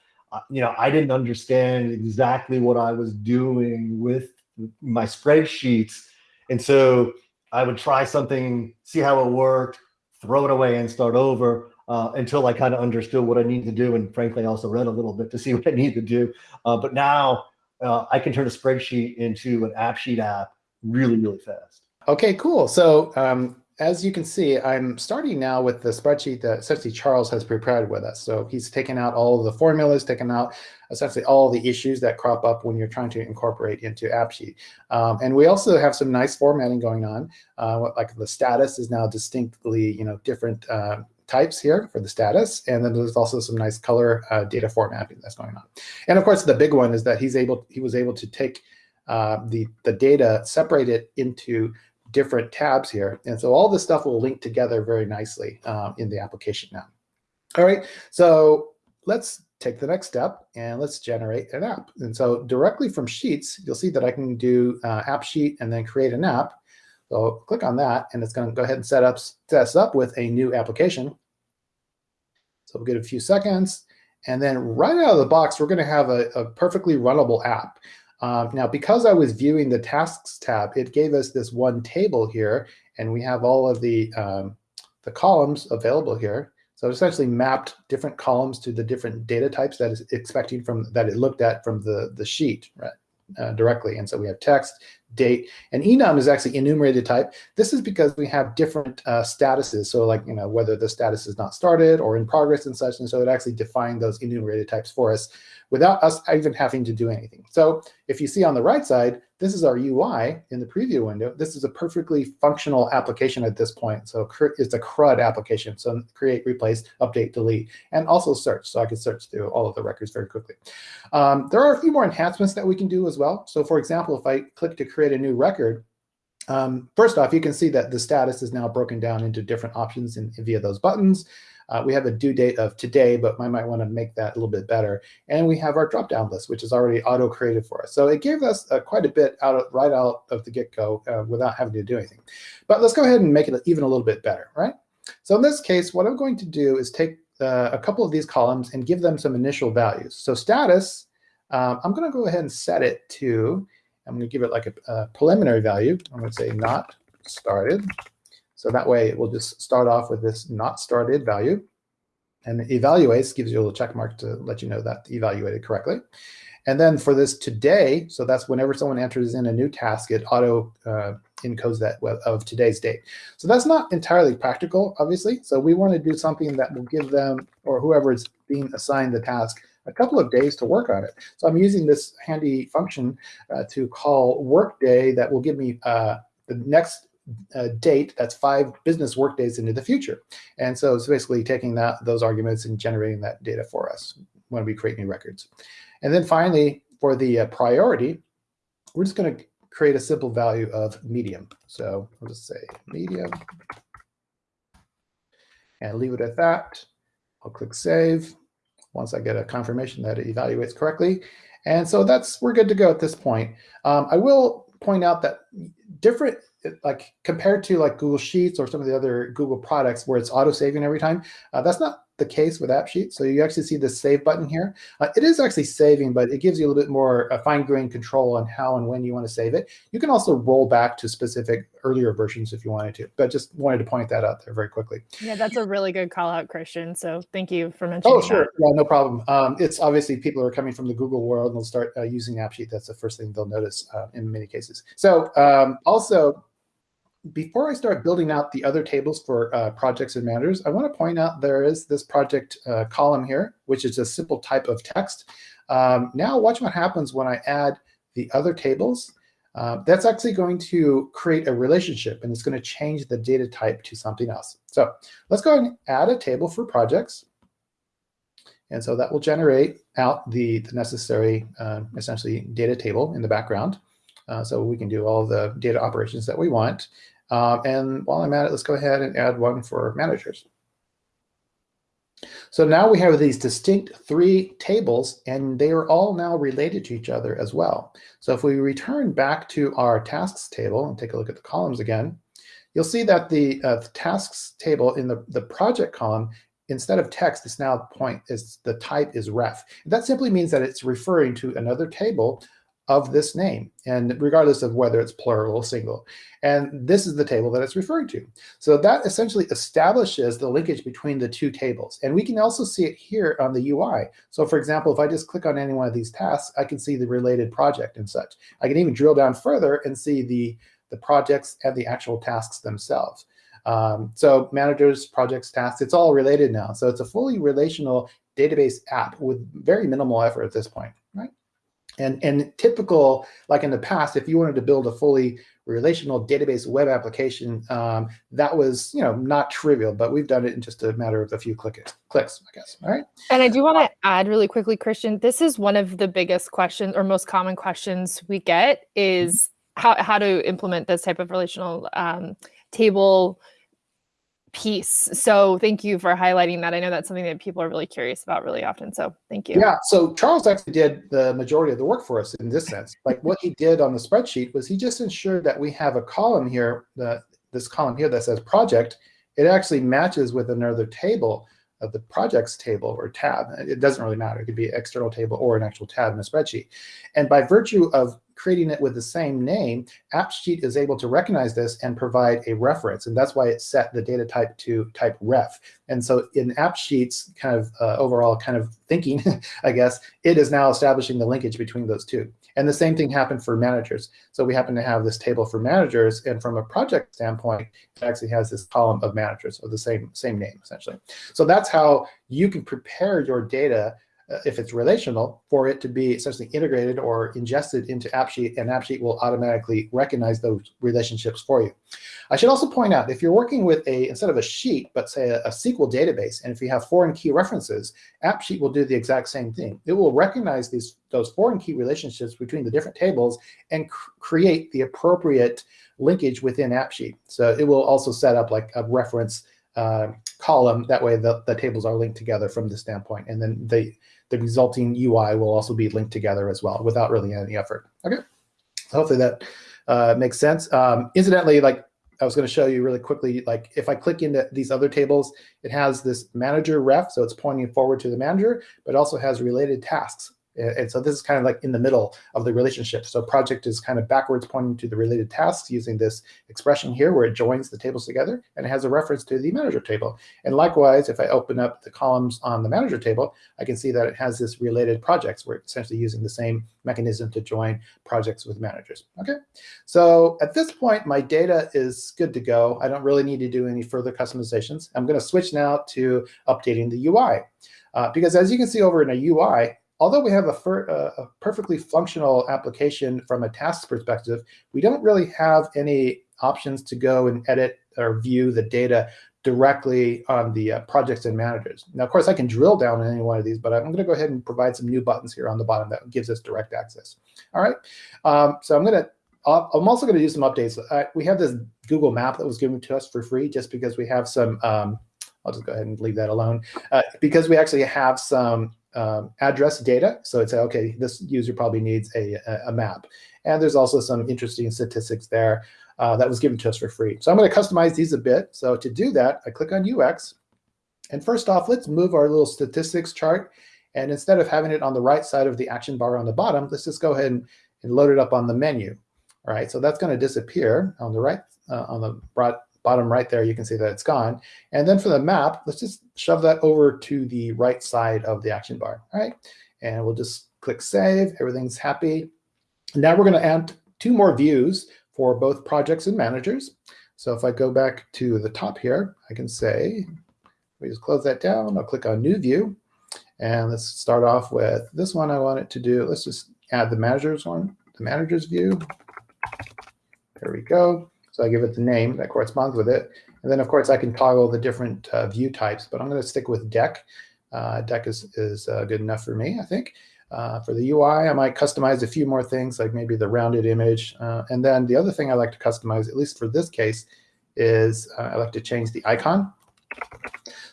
you know, I didn't understand exactly what I was doing with my spreadsheets. And so I would try something, see how it worked, throw it away and start over uh, until I kind of understood what I need to do. And frankly, I also read a little bit to see what I need to do. Uh, but now uh, I can turn a spreadsheet into an AppSheet app really, really fast. Okay, cool. So um, as you can see, I'm starting now with the spreadsheet that essentially Charles has prepared with us. So he's taken out all of the formulas, taken out essentially all the issues that crop up when you're trying to incorporate into AppSheet. Um, and we also have some nice formatting going on. Uh, like the status is now distinctly, you know, different uh, types here for the status. And then there's also some nice color uh, data formatting that's going on. And of course, the big one is that he's able, he was able to take uh, the, the data, separate it into different tabs here. And so all this stuff will link together very nicely um, in the application now. All right, so let's take the next step and let's generate an app. And so directly from Sheets, you'll see that I can do uh, AppSheet and then create an app. So click on that, and it's going to go ahead and set up set us up with a new application. So we'll get a few seconds. And then right out of the box, we're going to have a, a perfectly runnable app. Um, now, because I was viewing the tasks tab, it gave us this one table here, and we have all of the, um, the columns available here. So essentially mapped different columns to the different data types that is expecting from that it looked at from the, the sheet, right? uh, directly. And so we have text, date, and enum is actually enumerated type. This is because we have different uh, statuses. So like, you know, whether the status is not started or in progress and such. And so it actually defined those enumerated types for us without us even having to do anything. So if you see on the right side, this is our UI in the preview window. This is a perfectly functional application at this point. So it's a CRUD application. So create, replace, update, delete, and also search. So I can search through all of the records very quickly. Um, there are a few more enhancements that we can do as well. So for example, if I click to create a new record, um, first off, you can see that the status is now broken down into different options in, via those buttons. Uh, we have a due date of today, but I might want to make that a little bit better. And we have our drop-down list, which is already auto-created for us. So it gave us uh, quite a bit out of, right out of the get-go uh, without having to do anything. But let's go ahead and make it even a little bit better, right? So in this case, what I'm going to do is take uh, a couple of these columns and give them some initial values. So status, um, I'm going to go ahead and set it to, I'm going to give it like a, a preliminary value. I'm going to say not started. So that way it will just start off with this not started value. And evaluates gives you a little check mark to let you know that evaluated correctly. And then for this today, so that's whenever someone enters in a new task, it auto uh, encodes that of today's date. So that's not entirely practical, obviously. So we want to do something that will give them, or whoever is being assigned the task, a couple of days to work on it. So I'm using this handy function uh, to call workday that will give me uh, the next uh, date that's five business workdays into the future. And so it's basically taking that those arguments and generating that data for us when we create new records. And then finally, for the uh, priority, we're just going to create a simple value of medium. So I'll just say medium and leave it at that. I'll click save once I get a confirmation that it evaluates correctly. And so that's we're good to go at this point. Um, I will point out that different like compared to like Google Sheets or some of the other Google products where it's auto saving every time, uh, that's not the case with AppSheet. So you actually see the save button here. Uh, it is actually saving, but it gives you a little bit more uh, fine-grained control on how and when you want to save it. You can also roll back to specific earlier versions if you wanted to, but just wanted to point that out there very quickly. Yeah, that's a really good call out, Christian. So thank you for mentioning Oh, sure. that. Yeah, no problem. Um, it's obviously people who are coming from the Google world and they'll start uh, using AppSheet. That's the first thing they'll notice uh, in many cases. So um, also, before I start building out the other tables for uh, projects and managers, I want to point out there is this project uh, column here, which is a simple type of text. Um, now watch what happens when I add the other tables. Uh, that's actually going to create a relationship, and it's going to change the data type to something else. So let's go ahead and add a table for projects. And so that will generate out the, the necessary, uh, essentially, data table in the background. Uh, so we can do all the data operations that we want. Um, and while I'm at it, let's go ahead and add one for managers. So now we have these distinct three tables, and they are all now related to each other as well. So if we return back to our tasks table and take a look at the columns again, you'll see that the, uh, the tasks table in the, the project column instead of text, it's now point is the type is ref. That simply means that it's referring to another table of this name, and regardless of whether it's plural or single. And this is the table that it's referring to. So that essentially establishes the linkage between the two tables. And we can also see it here on the UI. So for example, if I just click on any one of these tasks, I can see the related project and such. I can even drill down further and see the, the projects and the actual tasks themselves. Um, so managers, projects, tasks, it's all related now. So it's a fully relational database app with very minimal effort at this point? And, and typical, like in the past, if you wanted to build a fully relational database web application, um, that was you know not trivial, but we've done it in just a matter of a few clicks, clicks, I guess. All right. And I do want to add really quickly, Christian, this is one of the biggest questions or most common questions we get is how, how to implement this type of relational um, table piece. So thank you for highlighting that. I know that's something that people are really curious about really often. So thank you. Yeah. So Charles actually did the majority of the work for us in this sense. Like what he did on the spreadsheet was he just ensured that we have a column here, the, this column here that says project. It actually matches with another table of the projects table or tab. It doesn't really matter. It could be an external table or an actual tab in a spreadsheet. And by virtue of creating it with the same name, AppSheet is able to recognize this and provide a reference. And that's why it set the data type to type ref. And so in AppSheet's kind of uh, overall kind of thinking, I guess, it is now establishing the linkage between those two. And the same thing happened for managers. So we happen to have this table for managers, and from a project standpoint, it actually has this column of managers of the same, same name, essentially. So that's how you can prepare your data if it's relational, for it to be essentially integrated or ingested into AppSheet, and AppSheet will automatically recognize those relationships for you. I should also point out, if you're working with a, instead of a sheet, but say a, a SQL database, and if you have foreign key references, AppSheet will do the exact same thing. It will recognize these those foreign key relationships between the different tables and cr create the appropriate linkage within AppSheet. So it will also set up like a reference uh, column. That way the, the tables are linked together from the standpoint. And then the, the resulting UI will also be linked together as well without really any effort. Okay, so hopefully that uh, makes sense. Um, incidentally, like I was going to show you really quickly, like if I click into these other tables, it has this manager ref, so it's pointing forward to the manager, but also has related tasks. And so this is kind of like in the middle of the relationship. So project is kind of backwards pointing to the related tasks using this expression here where it joins the tables together and it has a reference to the manager table. And likewise, if I open up the columns on the manager table, I can see that it has this related projects where it's essentially using the same mechanism to join projects with managers. Okay, so at this point, my data is good to go. I don't really need to do any further customizations. I'm going to switch now to updating the UI. Uh, because as you can see over in a UI, although we have a, a, perfectly functional application from a task perspective, we don't really have any options to go and edit or view the data directly on the uh, projects and managers. Now, of course, I can drill down on any one of these, but I'm going to go ahead and provide some new buttons here on the bottom that gives us direct access. All right, um, so I'm going to I'm also going to do some updates. Uh, we have this Google map that was given to us for free just because we have some, um, I'll just go ahead and leave that alone, uh, because we actually have some um, address data. So it's okay, this user probably needs a, a, map. And there's also some interesting statistics there uh, that was given to us for free. So I'm going to customize these a bit. So to do that, I click on UX. And first off, let's move our little statistics chart. And instead of having it on the right side of the action bar on the bottom, let's just go ahead and, and load it up on the menu. All right, so that's going to disappear on the right, uh, on the bottom right there, you can see that it's gone. And then for the map, let's just shove that over to the right side of the action bar. All right, and we'll just click save. Everything's happy. Now we're going to add two more views for both projects and managers. So if I go back to the top here, I can say, we just close that down. I'll click on new view. And let's start off with this one I want it to do. Let's just add the managers one, the managers view. There we go. So I give it the name that corresponds with it. And then, of course, I can toggle the different uh, view types, but I'm going to stick with deck. Uh, deck is, is uh, good enough for me, I think. Uh, for the UI, I might customize a few more things, like maybe the rounded image. Uh, and then the other thing I like to customize, at least for this case, is uh, I like to change the icon.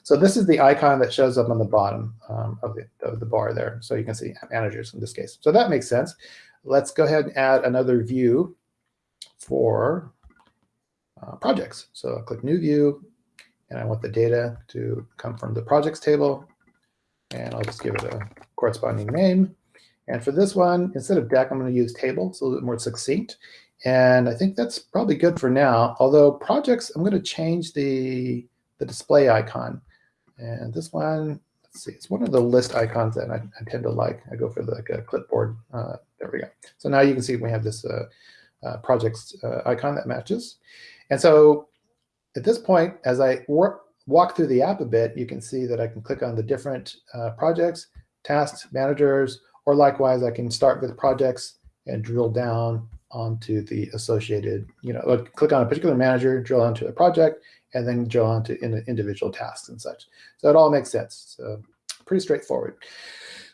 So this is the icon that shows up on the bottom um, of, the, of the bar there. So you can see managers in this case. So that makes sense. Let's go ahead and add another view for uh, projects. So I'll click New View, and I want the data to come from the projects table. And I'll just give it a corresponding name. And for this one, instead of deck, I'm going to use table. It's a little bit more succinct. And I think that's probably good for now. Although projects, I'm going to change the, the display icon. And this one, let's see, it's one of the list icons that I, I tend to like. I go for the, like a clipboard. Uh, there we go. So now you can see we have this uh, uh, projects uh, icon that matches. And so at this point, as I work, walk through the app a bit, you can see that I can click on the different uh, projects, tasks, managers, or likewise, I can start with projects and drill down onto the associated, you know, click on a particular manager, drill onto a project, and then drill onto in individual tasks and such. So it all makes sense. So pretty straightforward.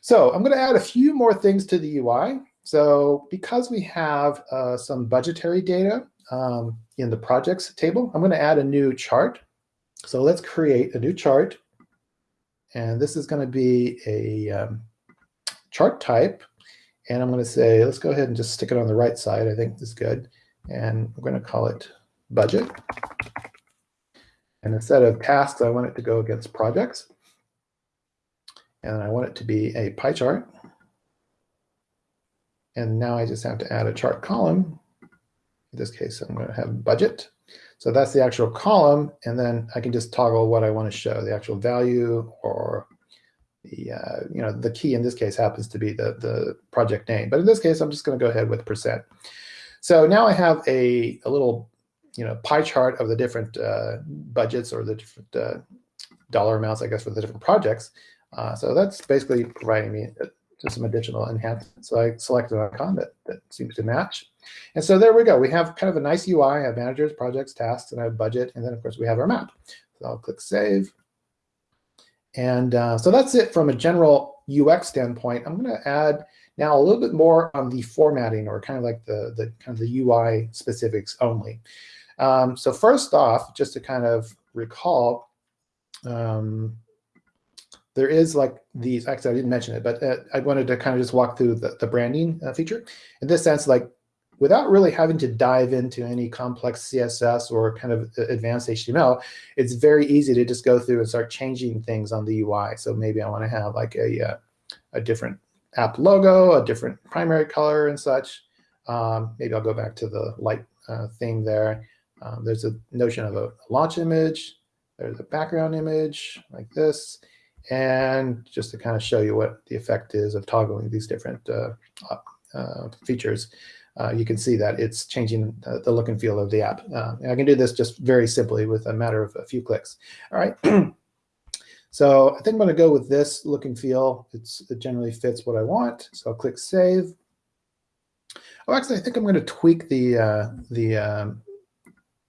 So I'm going to add a few more things to the UI. So because we have uh, some budgetary data, um, in the projects table, I'm going to add a new chart. So let's create a new chart. And this is going to be a um, chart type. And I'm going to say, let's go ahead and just stick it on the right side. I think this is good. And we're going to call it budget. And instead of tasks, I want it to go against projects. And I want it to be a pie chart. And now I just have to add a chart column in this case, I'm going to have budget. So that's the actual column, and then I can just toggle what I want to show, the actual value or the, uh, you know, the key in this case happens to be the, the project name. But in this case, I'm just going to go ahead with percent. So now I have a, a little, you know, pie chart of the different uh, budgets or the different uh, dollar amounts, I guess, for the different projects. Uh, so that's basically providing me just some additional enhancements. So I selected an icon that, that seems to match. And so there we go. We have kind of a nice UI. I have managers, projects, tasks, and I have budget. And then, of course, we have our map. So I'll click Save. And uh, so that's it from a general UX standpoint. I'm going to add now a little bit more on the formatting or kind of like the, the kind of the UI specifics only. Um, so first off, just to kind of recall, um, there is like these, actually I didn't mention it, but uh, I wanted to kind of just walk through the, the branding uh, feature. In this sense, like without really having to dive into any complex CSS or kind of advanced HTML, it's very easy to just go through and start changing things on the UI. So maybe I want to have like a, uh, a different app logo, a different primary color and such. Um, maybe I'll go back to the light uh, theme there. Um, there's a notion of a launch image. There's a background image like this. And just to kind of show you what the effect is of toggling these different uh, uh, features, uh, you can see that it's changing the look and feel of the app. Uh, I can do this just very simply with a matter of a few clicks. All right. so I think I'm going to go with this look and feel. It's, it generally fits what I want. So I'll click Save. Oh, actually, I think I'm going to tweak the uh, the um,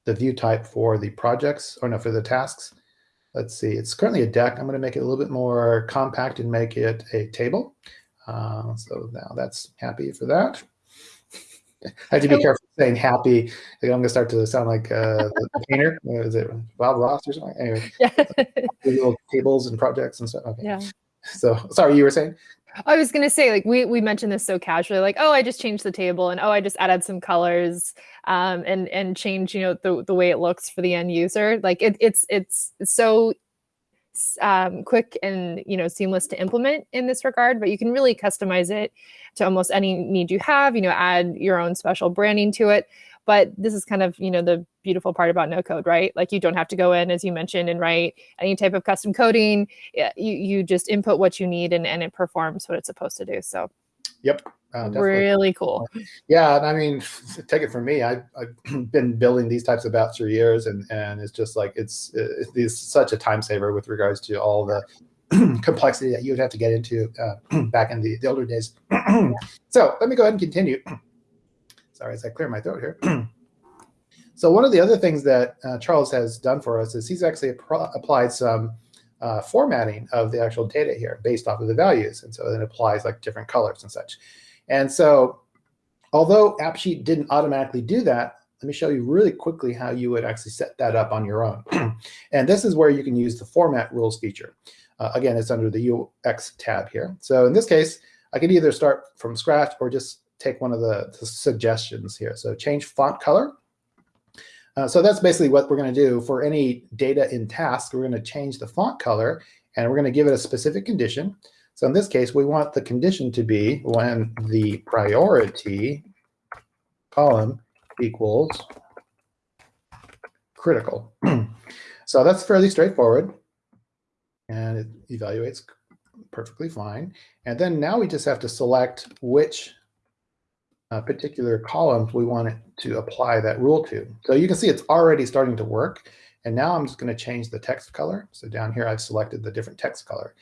the view type for the projects, or no, for the tasks. Let's see, it's currently a deck. I'm going to make it a little bit more compact and make it a table. Uh, so now that's happy for that. I have to be careful saying happy. I'm going to start to sound like uh, the painter. Is it Bob Ross or something? Anyway, yeah. little tables and projects and stuff. Okay. Yeah. So sorry, you were saying? I was gonna say, like we we mentioned this so casually, like oh, I just changed the table, and oh, I just added some colors, um, and and change you know the the way it looks for the end user. Like it, it's it's so um, quick and you know seamless to implement in this regard, but you can really customize it to almost any need you have. You know, add your own special branding to it. But this is kind of, you know, the beautiful part about no code, right? Like you don't have to go in, as you mentioned, and write any type of custom coding. You, you just input what you need and, and it performs what it's supposed to do. So Yep. Uh, really cool. Yeah, and I mean, take it from me. I've, I've been building these types of apps for years, and and it's just like it's it's such a time saver with regards to all the complexity that you would have to get into uh, back in the, the older days. so let me go ahead and continue. Sorry, as I clear my throat here. so one of the other things that uh, Charles has done for us is he's actually applied some uh, formatting of the actual data here based off of the values. And so it applies like different colors and such. And so although AppSheet didn't automatically do that, let me show you really quickly how you would actually set that up on your own. and this is where you can use the format rules feature. Uh, again, it's under the UX tab here. So in this case, I could either start from scratch or just take one of the, the suggestions here. So change font color. Uh, so that's basically what we're going to do for any data in task. We're going to change the font color and we're going to give it a specific condition. So in this case, we want the condition to be when the priority column equals critical. so that's fairly straightforward. And it evaluates perfectly fine. And then now we just have to select which uh, particular columns we want it to apply that rule to. So you can see it's already starting to work. And now I'm just going to change the text color. So down here, I've selected the different text color.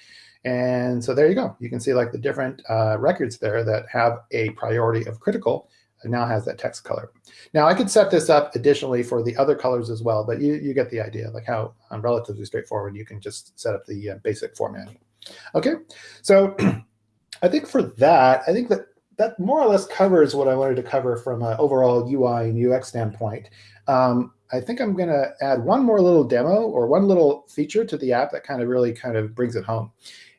And so there you go. You can see like the different uh, records there that have a priority of critical and now has that text color. Now I could set this up additionally for the other colors as well, but you, you get the idea, like how um, relatively straightforward you can just set up the uh, basic formatting. Okay, so I think for that, I think that that more or less covers what I wanted to cover from an overall UI and UX standpoint. Um, I think I'm going to add one more little demo or one little feature to the app that kind of really kind of brings it home.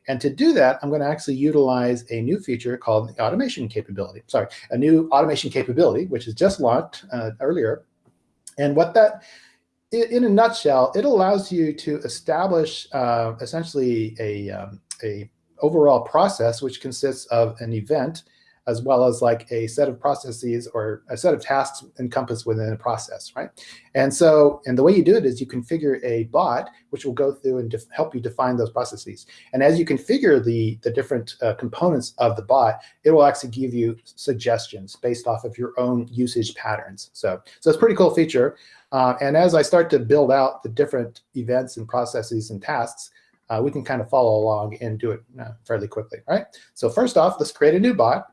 And to do that, I'm going to actually utilize a new feature called the automation capability. Sorry, a new automation capability, which is just launched uh, earlier. And what that, in a nutshell, it allows you to establish uh, essentially a, um, a overall process, which consists of an event as well as like a set of processes or a set of tasks encompassed within a process, right? And so, and the way you do it is you configure a bot, which will go through and help you define those processes. And as you configure the, the different uh, components of the bot, it will actually give you suggestions based off of your own usage patterns. So, so it's a pretty cool feature. Uh, and as I start to build out the different events and processes and tasks, uh, we can kind of follow along and do it uh, fairly quickly, right? So first off, let's create a new bot.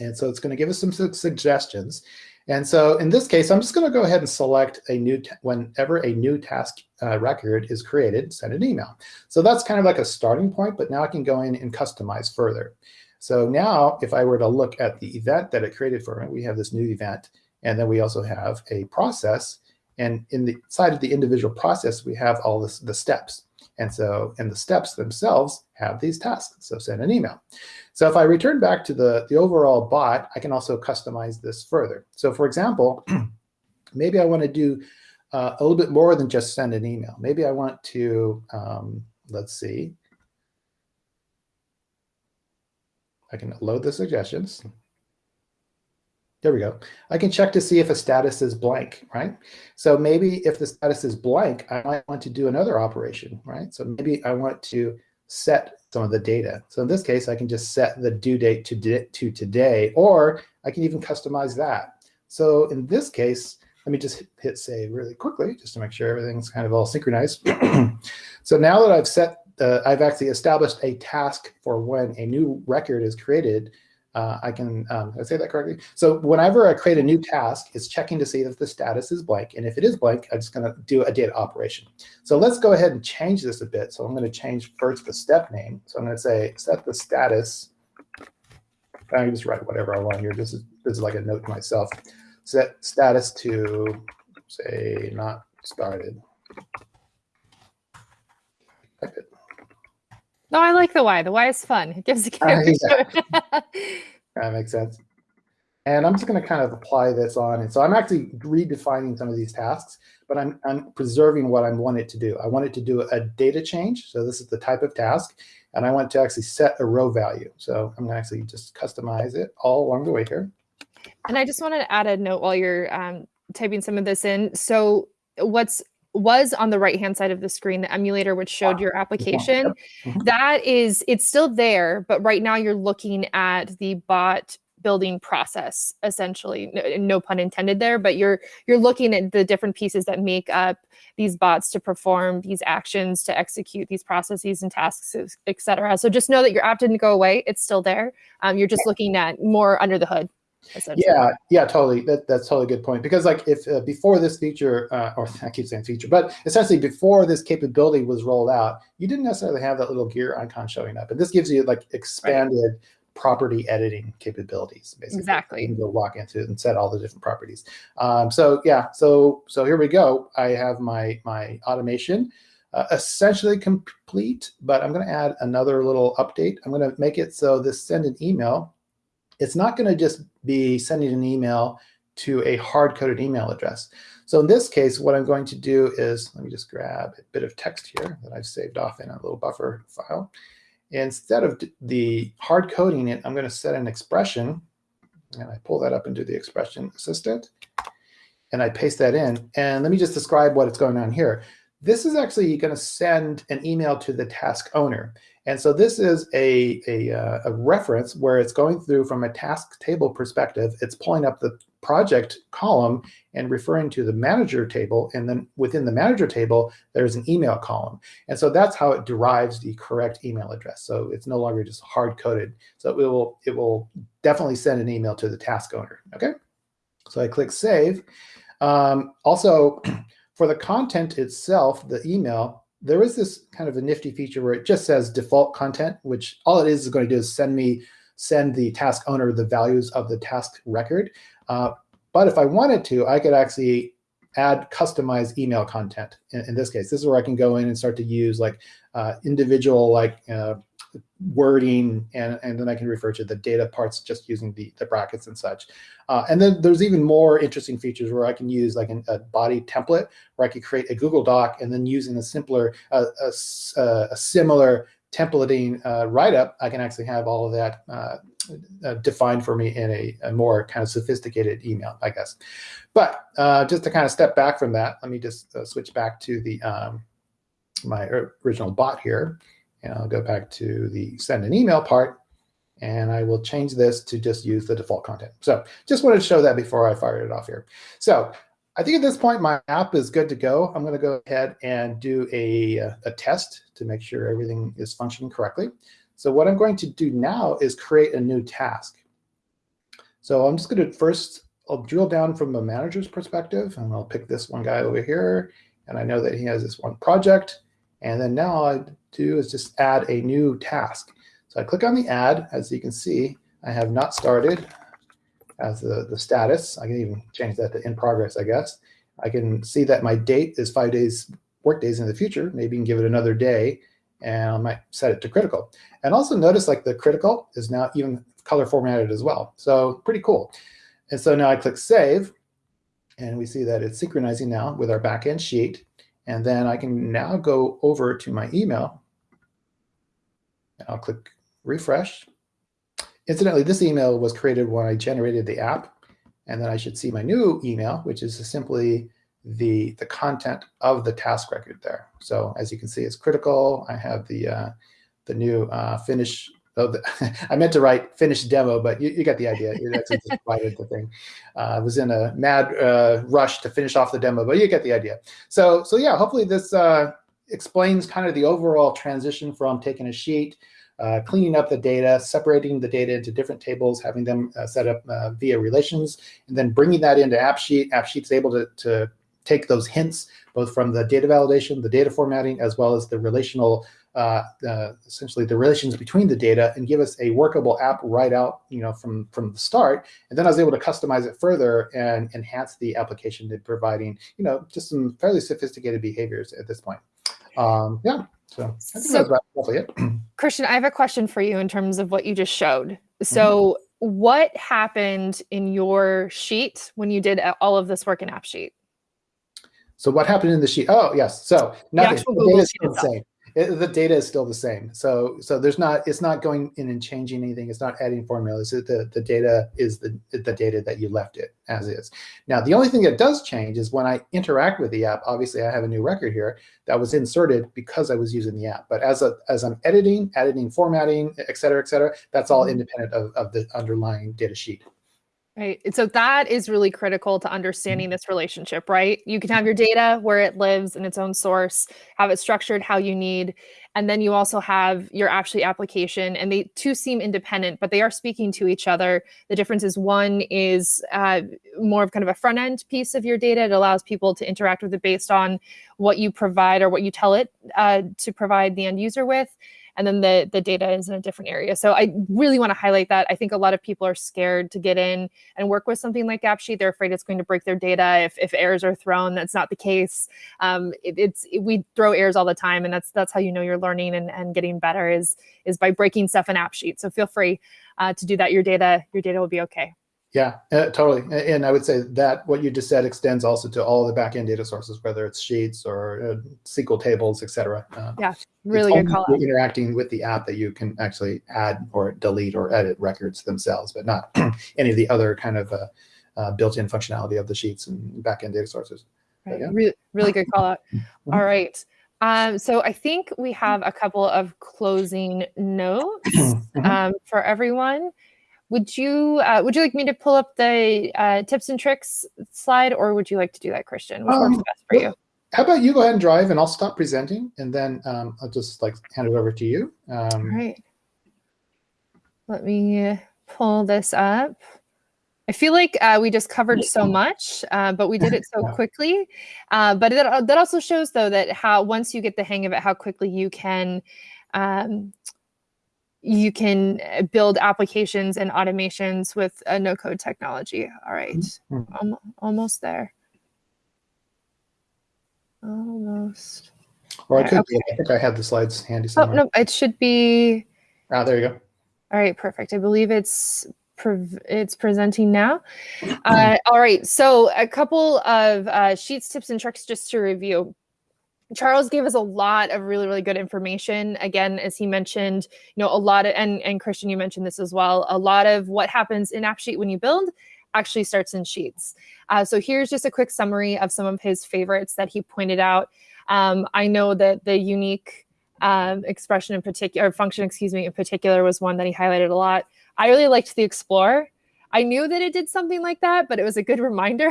And so it's going to give us some su suggestions. And so in this case, I'm just going to go ahead and select a new, whenever a new task uh, record is created, send an email. So that's kind of like a starting point, but now I can go in and customize further. So now if I were to look at the event that it created for me, we have this new event, and then we also have a process. And in the side of the individual process, we have all this, the steps. And so, and the steps themselves have these tasks. So send an email. So if I return back to the, the overall bot, I can also customize this further. So for example, maybe I want to do uh, a little bit more than just send an email. Maybe I want to, um, let's see. I can load the suggestions. There we go. I can check to see if a status is blank, right? So maybe if the status is blank, I might want to do another operation, right? So maybe I want to set some of the data. So in this case, I can just set the due date to, to today, or I can even customize that. So in this case, let me just hit save really quickly, just to make sure everything's kind of all synchronized. so now that I've set, uh, I've actually established a task for when a new record is created, uh, I can, um, I say that correctly? So whenever I create a new task, it's checking to see if the status is blank. And if it is blank, I'm just going to do a data operation. So let's go ahead and change this a bit. So I'm going to change first the step name. So I'm going to say set the status. I can just write whatever I want here. This is, this is like a note to myself. Set status to say not started. Type it. No, I like the why. The why is fun. It gives a character. Uh, that makes sense. And I'm just going to kind of apply this on. And so I'm actually redefining some of these tasks, but I'm, I'm preserving what I want it to do. I want it to do a data change. So this is the type of task. And I want to actually set a row value. So I'm going to actually just customize it all along the way here. And I just wanted to add a note while you're um, typing some of this in. So what's was on the right hand side of the screen, the emulator which showed your application, yep. mm -hmm. that is, it's still there, but right now you're looking at the bot building process essentially. No, no, pun intended there but you're you're looking at the different pieces that make up these bots to perform these actions to execute these processes and tasks etc so just know that your app didn't go away. It's still there. Um, you're just looking at more under the hood yeah, yeah, totally. That, that's totally a good point. Because like if uh, before this feature, uh, or I keep saying feature, but essentially before this capability was rolled out, you didn't necessarily have that little gear icon showing up. And this gives you like expanded right. property editing capabilities. Basically, exactly. You can go walk into it and set all the different properties. Um, so yeah, so so here we go. I have my my automation. Uh, essentially complete, but I'm going to add another little update. I'm going to make it so this send an email it's not going to just be sending an email to a hard-coded email address. So in this case, what I'm going to do is, let me just grab a bit of text here that I've saved off in a little buffer file. Instead of the hard coding it, I'm going to set an expression, and I pull that up into the expression assistant, and I paste that in. And let me just describe what is going on here. This is actually going to send an email to the task owner. And so this is a, a, uh, a, reference where it's going through from a task table perspective. It's pulling up the project column and referring to the manager table. And then within the manager table, there's an email column. And so that's how it derives the correct email address. So it's no longer just hard coded. So it will, it will definitely send an email to the task owner. OK, so I click save. Um, also, for the content itself, the email, there is this kind of a nifty feature where it just says default content, which all it is is going to do is send me send the task owner the values of the task record. Uh, but if I wanted to, I could actually add customized email content. In, in, this case, this is where I can go in and start to use like uh, individual like uh, wording, and, and then I can refer to the data parts just using the, the brackets and such. Uh, and then there's even more interesting features where I can use like an, a body template where I could create a Google Doc and then using a simpler, uh, a, a, similar templating uh, write-up, I can actually have all of that uh, uh, defined for me in a, a, more kind of sophisticated email, I guess. But uh, just to kind of step back from that, let me just switch back to the um, my original bot here. And I'll go back to the send an email part, and I will change this to just use the default content. So just wanted to show that before I fired it off here. So I think at this point, my app is good to go. I'm going to go ahead and do a, a test to make sure everything is functioning correctly. So what I'm going to do now is create a new task. So I'm just going to first, I'll drill down from a manager's perspective, and I'll pick this one guy over here. And I know that he has this one project. And then now I do is just add a new task. So I click on the add. As you can see, I have not started as the, the status. I can even change that to in progress, I guess. I can see that my date is five days, work days in the future. Maybe you can give it another day and I might set it to critical. And also notice like the critical is now even color formatted as well. So pretty cool. And so now I click save and we see that it's synchronizing now with our backend sheet. And then I can now go over to my email. I'll click refresh. Incidentally, this email was created when I generated the app. And then I should see my new email, which is simply the, the content of the task record there. So as you can see, it's critical. I have the, uh, the new uh, finish Oh, the, I meant to write finished demo, but you, you got the idea. That's just the thing. Uh, I was in a mad uh, rush to finish off the demo, but you get the idea. So, so yeah, hopefully this uh, explains kind of the overall transition from taking a sheet, uh, cleaning up the data, separating the data into different tables, having them uh, set up uh, via relations, and then bringing that into AppSheet. AppSheet's able to, to take those hints, both from the data validation, the data formatting, as well as the relational uh, essentially the relations between the data and give us a workable app right out, you know, from from the start. And then I was able to customize it further and enhance the application to providing, you know, just some fairly sophisticated behaviors at this point. Um, yeah, so I think so, that's roughly it. Christian, I have a question for you in terms of what you just showed. So, mm-hmm. what happened in your sheet when you did all of this work in AppSheet? So, what happened in the sheet? Oh, yes. So, nothing. The, the data is the same it, the data is still the same. So so there's not it's not going in and changing anything. It's not adding formulas. The the data is the the data that you left it as is. Now the only thing that does change is when I interact with the app. Obviously, I have a new record here that was inserted because I was using the app. But as a as I'm editing, editing, formatting, et cetera, et cetera, that's all mm-hmm. independent of, of the underlying data sheet. Right. So that is really critical to understanding this relationship, right? You can have your data where it lives in its own source, have it structured how you need. And then you also have your actually application, and they two seem independent, but they are speaking to each other. The difference is one is uh, more of kind of a front end piece of your data. It allows people to interact with it based on what you provide or what you tell it uh, to provide the end user with and then the the data is in a different area. So I really want to highlight that. I think a lot of people are scared to get in and work with something like AppSheet. They're afraid it's going to break their data if, if errors are thrown. That's not the case. Um, it, it's it, we throw errors all the time, and that's that's how you know you're learning and, and getting better is is by breaking stuff in AppSheet. So feel free uh, to do that. Your data your data will be okay. Yeah, uh, totally. And I would say that what you just said extends also to all the backend data sources, whether it's Sheets or uh, SQL tables, et cetera. Uh, yeah, really good call out. Interacting with the app that you can actually add or delete or edit records themselves, but not any of the other kind of uh, uh, built-in functionality of the Sheets and backend data sources. Right. Yeah. Really, really good call out. Mm-hmm. All right. Um, so I think we have a couple of closing notes mm-hmm. um, for everyone. Would you uh, would you like me to pull up the uh, tips and tricks slide, or would you like to do that, Christian? Which um, works best for you? How about you go ahead and drive, and I'll stop presenting, and then um, I'll just like hand it over to you. Um, All right. Let me pull this up. I feel like uh, we just covered so much, uh, but we did it so quickly. Uh, but that, that also shows, though, that how once you get the hang of it, how quickly you can um, you can uh, build applications and automations with a no code technology. All right. mm-hmm. almost there. Almost. Or I could okay. I think I have the slides handy oh, somewhere. Oh, no, it should be. Ah, there you go. All right, perfect. I believe it's pre- it's presenting now. Uh, all right, so a couple of uh, sheets, tips, and tricks just to review. Charles gave us a lot of really, really good information. Again, as he mentioned, you know, a lot of, and, and Christian, you mentioned this as well, a lot of what happens in AppSheet when you build actually starts in Sheets. Uh, so here's just a quick summary of some of his favorites that he pointed out. Um, I know that the unique um, expression in particular, function, excuse me, in particular was one that he highlighted a lot. I really liked the Explore. I knew that it did something like that, but it was a good reminder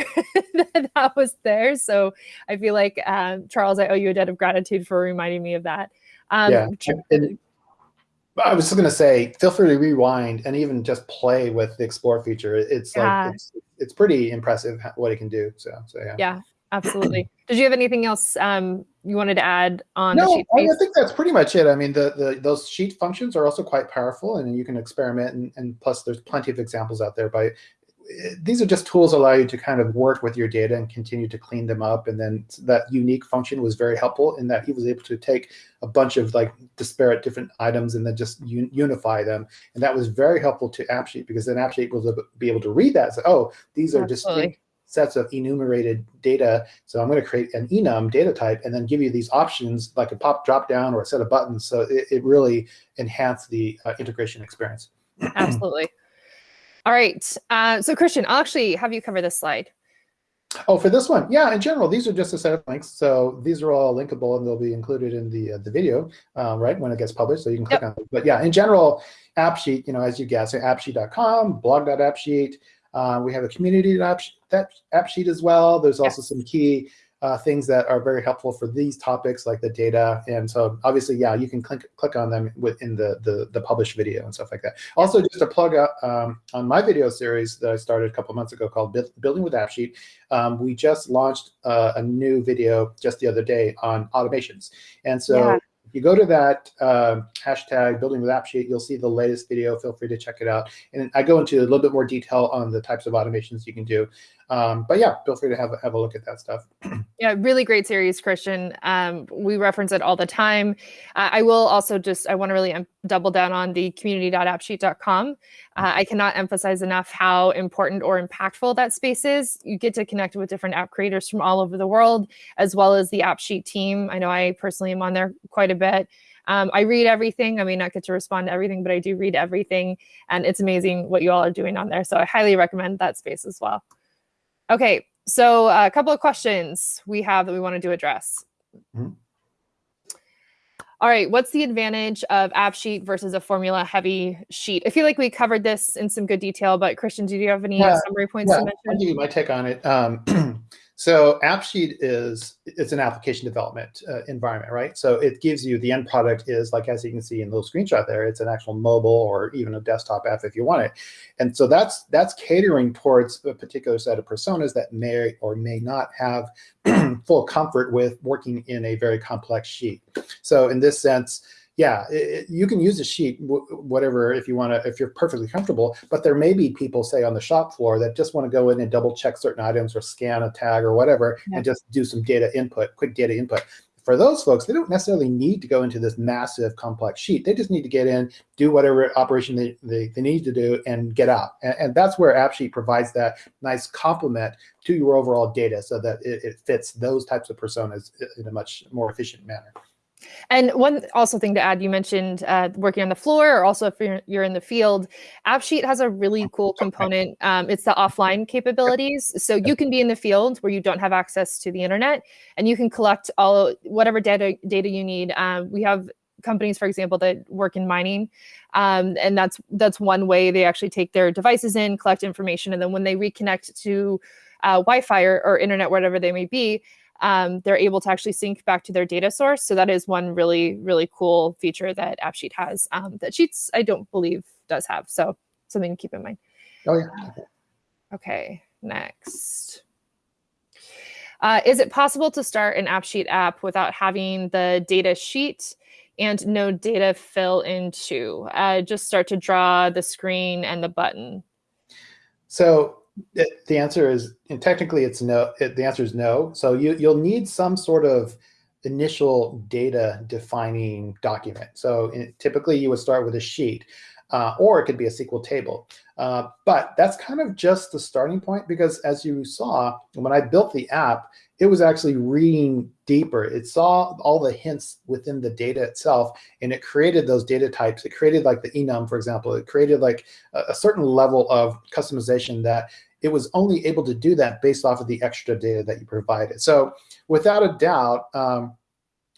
that that was there. So I feel like um, Charles, I owe you a debt of gratitude for reminding me of that. Um, yeah. And I was just going to say, feel free to rewind and even just play with the explore feature. It's yeah. like it's, it's pretty impressive what it can do. So, so yeah. Yeah, absolutely. Did you have anything else um, you wanted to add on no, the sheet I think that's pretty much it. I mean, the, the those sheet functions are also quite powerful, and you can experiment. And, and plus, there's plenty of examples out there. By these are just tools allow you to kind of work with your data and continue to clean them up. And then that unique function was very helpful in that he was able to take a bunch of like disparate different items and then just un unify them. And that was very helpful to AppSheet because then AppSheet will be able to read that say, oh, these are Absolutely. distinct sets of enumerated data. So I'm going to create an enum data type and then give you these options like a pop drop down or a set of buttons. So it, it really enhanced the uh, integration experience. Absolutely. All right. Uh, so Christian, I'll actually have you cover this slide. Oh, for this one, yeah. In general, these are just a set of links. So these are all linkable, and they'll be included in the uh, the video, uh, right when it gets published. So you can click yep. on it. But yeah, in general, AppSheet, you know, as you guess, so appsheet.com, blog.appsheet, uh, we have a community app, that AppSheet as well. There's also yes. some key uh, things that are very helpful for these topics like the data. And so obviously, yeah, you can click, click on them within the, the, the published video and stuff like that. Also, just a plug out um, on my video series that I started a couple months ago called Building with AppSheet, um, we just launched uh, a new video just the other day on automations. And so yeah you go to that uh, hashtag building with AppSheet, you'll see the latest video. Feel free to check it out. And I go into a little bit more detail on the types of automations you can do. Um, but yeah, feel free to have, have a look at that stuff. yeah, really great series, Christian. Um, we reference it all the time. Uh, I will also just, I want to really double down on the community.appsheet.com. Uh, I cannot emphasize enough how important or impactful that space is. You get to connect with different app creators from all over the world, as well as the AppSheet team. I know I personally am on there quite a bit. Um, I read everything. I may not get to respond to everything, but I do read everything. And it's amazing what you all are doing on there. So I highly recommend that space as well. Okay, so uh, a couple of questions we have that we wanted to address. Mm -hmm. All right, what's the advantage of AppSheet versus a formula heavy sheet? I feel like we covered this in some good detail, but Christian, do you have any yeah, summary points yeah, to mention? I'll give you my take on it. Um, So AppSheet is it's an application development uh, environment, right? So it gives you the end product is like as you can see in the little screenshot there, it's an actual mobile or even a desktop app if you want it. And so that's that's catering towards a particular set of personas that may or may not have full comfort with working in a very complex sheet. So in this sense, yeah, it, you can use a sheet, whatever, if you want to, if you're perfectly comfortable. But there may be people, say, on the shop floor that just want to go in and double check certain items or scan a tag or whatever, yeah. and just do some data input, quick data input. For those folks, they don't necessarily need to go into this massive complex sheet. They just need to get in, do whatever operation they, they, they need to do, and get out. And, and, that's where AppSheet provides that nice complement to your overall data so that it, it fits those types of personas in a much more efficient manner. And one also thing to add, you mentioned uh, working on the floor, or also if you're, you're in the field, AppSheet has a really cool component. Um, it's the offline capabilities. So you can be in the field where you don't have access to the internet, and you can collect all whatever data data you need. Um, we have companies, for example, that work in mining, um, and that's that's one way they actually take their devices in, collect information, and then when they reconnect to uh, Wi-Fi or, or internet, whatever they may be, um, they're able to actually sync back to their data source. So that is one really, really cool feature that AppSheet has um, that Sheets, I don't believe, does have. So something to keep in mind. Oh, yeah. okay, next. Uh, is it possible to start an AppSheet app without having the data sheet and no data fill into? Uh, just start to draw the screen and the button. So the answer is, and technically it's no, it, the answer is no. So you, you'll need some sort of initial data defining document. So in, typically you would start with a sheet uh, or it could be a SQL table. Uh, but that's kind of just the starting point because as you saw, when I built the app, it was actually reading deeper. It saw all the hints within the data itself, and it created those data types. It created like the enum, for example. It created like a, a certain level of customization that it was only able to do that based off of the extra data that you provided. So without a doubt, um,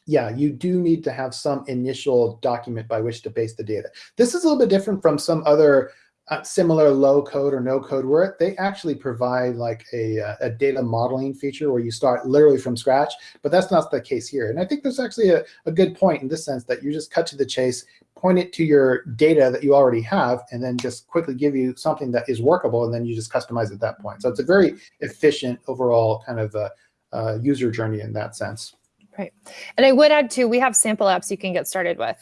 yeah, you do need to have some initial document by which to base the data. This is a little bit different from some other uh, similar low code or no code where they actually provide like a, uh, a data modeling feature where you start literally from scratch, but that's not the case here. And I think there's actually a, a good point in this sense that you just cut to the chase, point it to your data that you already have, and then just quickly give you something that is workable, and then you just customize at that point. So it's a very efficient overall kind of uh, uh, user journey in that sense. Right. And I would add too, we have sample apps you can get started with.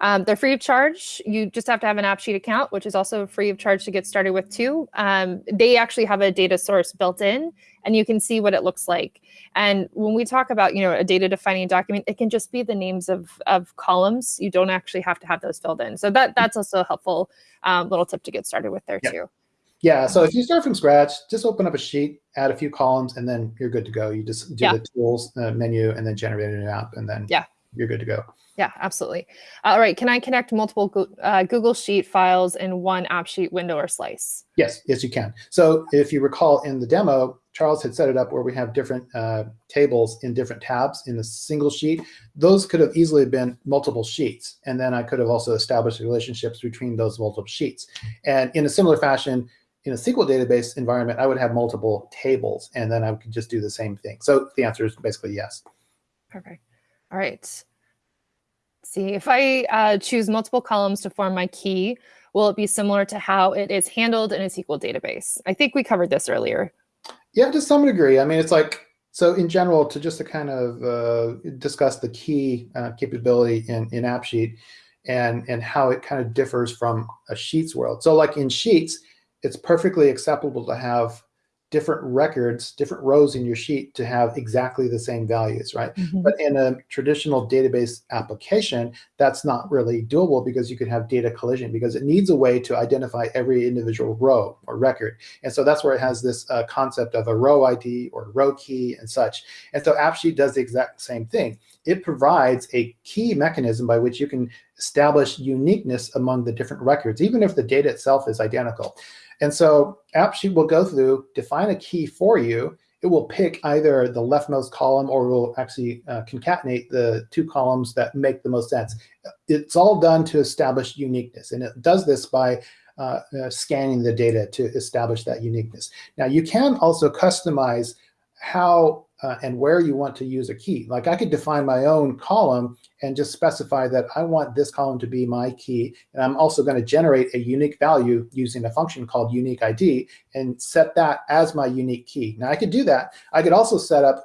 Um, they're free of charge. You just have to have an AppSheet account, which is also free of charge to get started with too. Um, they actually have a data source built in and you can see what it looks like. And when we talk about, you know, a data defining document, it can just be the names of, of columns. You don't actually have to have those filled in. So that that's also a helpful um, little tip to get started with there too. Yeah, so if you start from scratch, just open up a sheet, add a few columns, and then you're good to go. You just do yeah. the tools uh, menu and then generate an app, and then yeah. you're good to go. Yeah, absolutely. All right, can I connect multiple uh, Google Sheet files in one AppSheet window or slice? Yes, yes, you can. So if you recall in the demo, Charles had set it up where we have different uh, tables in different tabs in a single sheet. Those could have easily been multiple sheets. And then I could have also established relationships between those multiple sheets. And in a similar fashion, in a SQL database environment, I would have multiple tables, and then I could just do the same thing. So the answer is basically yes. Perfect. All right see, if I uh, choose multiple columns to form my key, will it be similar to how it is handled in a SQL database? I think we covered this earlier. Yeah, to some degree. I mean, it's like, so in general, to just to kind of uh, discuss the key uh, capability in, in AppSheet and, and how it kind of differs from a Sheets world. So like in Sheets, it's perfectly acceptable to have different records, different rows in your sheet to have exactly the same values, right? Mhm. But in a traditional database application, that's not really doable because you could have data collision because it needs a way to identify every individual row or record. And so that's where it has this uh, concept of a row ID or row key and such. And so AppSheet does the exact same thing. It provides a key mechanism by which you can establish uniqueness among the different records, even if the data itself is identical. And so AppSheet will go through, define a key for you. It will pick either the leftmost column or it will actually uh, concatenate the two columns that make the most sense. It's all done to establish uniqueness. And it does this by uh, uh, scanning the data to establish that uniqueness. Now, you can also customize how uh, and where you want to use a key. Like I could define my own column and just specify that I want this column to be my key. And I'm also going to generate a unique value using a function called unique ID and set that as my unique key. Now I could do that. I could also set up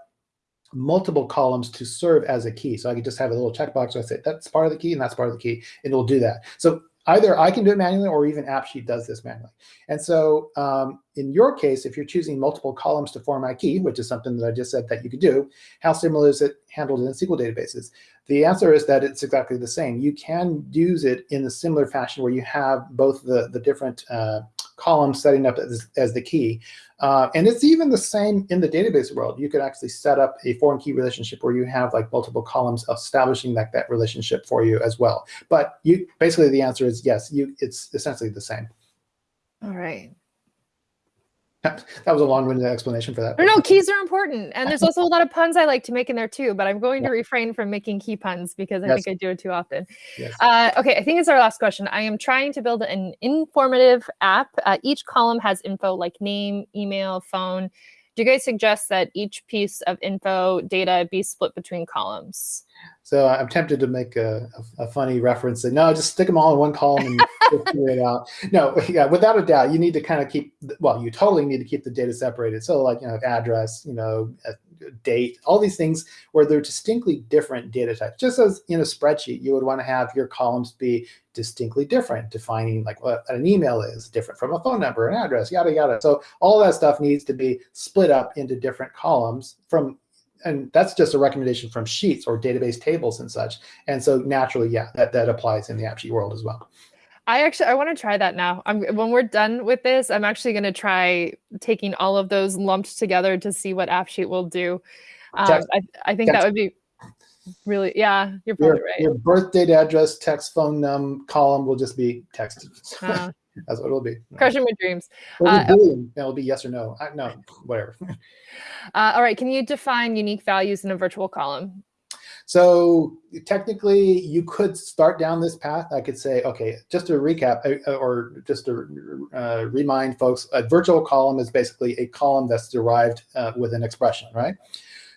multiple columns to serve as a key. So I could just have a little checkbox where I say that's part of the key and that's part of the key, and it'll do that. So either I can do it manually or even AppSheet does this manually. And so um, in your case, if you're choosing multiple columns to form a key, which is something that I just said that you could do, how similar is it handled in SQL databases? The answer is that it's exactly the same. You can use it in a similar fashion where you have both the, the different uh, columns setting up as, as the key. Uh, and it's even the same in the database world. You could actually set up a foreign key relationship where you have like multiple columns establishing that, that relationship for you as well. But you basically the answer is yes, you it's essentially the same. All right. That was a long-winded explanation for that. No, no, keys are important. And there's also a lot of puns I like to make in there too, but I'm going to refrain from making key puns because I Yes. think I do it too often. Yes. Uh, okay, I think it's our last question. I am trying to build an informative app. Uh, each column has info like name, email, phone. Do you guys suggest that each piece of info data be split between columns? So I'm tempted to make a, a, a funny reference and no, just stick them all in one column and figure it out. No, yeah, without a doubt, you need to kind of keep, well, you totally need to keep the data separated. So like, you know, address, you know, uh, date, all these things where they're distinctly different data types. Just as in a spreadsheet, you would want to have your columns be distinctly different, defining like what an email is different from a phone number, an address, yada, yada. So all that stuff needs to be split up into different columns from and that's just a recommendation from sheets or database tables and such. And so naturally, yeah, that, that applies in the AppSheet world as well. I actually I want to try that now. I'm when we're done with this, I'm actually going to try taking all of those lumped together to see what AppSheet will do. Um, Text- I, I think that would be really yeah. You're Your, probably right. your birth date, address, text, phone num column will just be text. Uh, That's what it'll be. crushing my dreams. Uh, Boolean. It'll be yes or no. I, no, whatever. Uh, all right, can you define unique values in a virtual column? So technically, you could start down this path. I could say, okay, just to recap, uh, or just to uh, remind folks, a virtual column is basically a column that's derived uh, with an expression, right?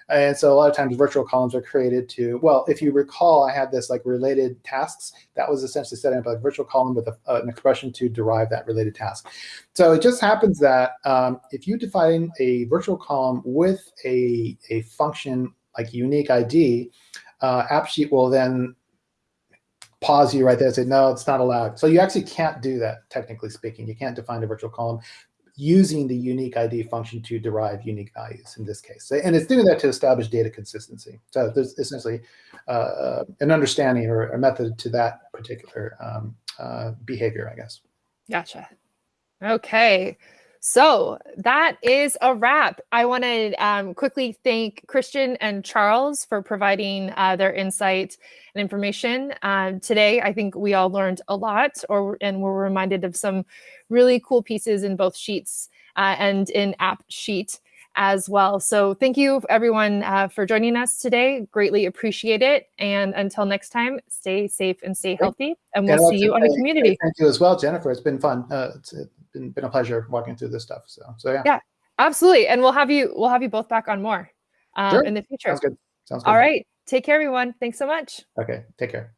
And so a lot of times virtual columns are created to, well, if you recall, I had this like related tasks. That was essentially setting up a virtual column with a, an expression to derive that related task. So it just happens that um, if you define a virtual column with a, a function like unique ID, uh, AppSheet will then pause you right there and say, no, it's not allowed. So you actually can't do that, technically speaking. You can't define a virtual column using the unique ID function to derive unique values in this case. And it's doing that to establish data consistency. So there's essentially uh, an understanding or a method to that particular um, uh, behavior, I guess. Gotcha. Okay. So that is a wrap. I want to um, quickly thank Christian and Charles for providing uh, their insight and information um, today. I think we all learned a lot, or and were reminded of some really cool pieces in both sheets uh, and in AppSheet as well. So thank you everyone uh, for joining us today. Greatly appreciate it. And until next time, stay safe and stay healthy. And we'll see you on the community. Thank you as well, Jennifer. It's been fun. Uh, been, been a pleasure walking through this stuff. So, so yeah, Yeah. Absolutely. And we'll have you we'll have you both back on more um, Sure. in the future. sounds good. Sounds good. All right. Take care, everyone. Thanks so much. Okay, take care.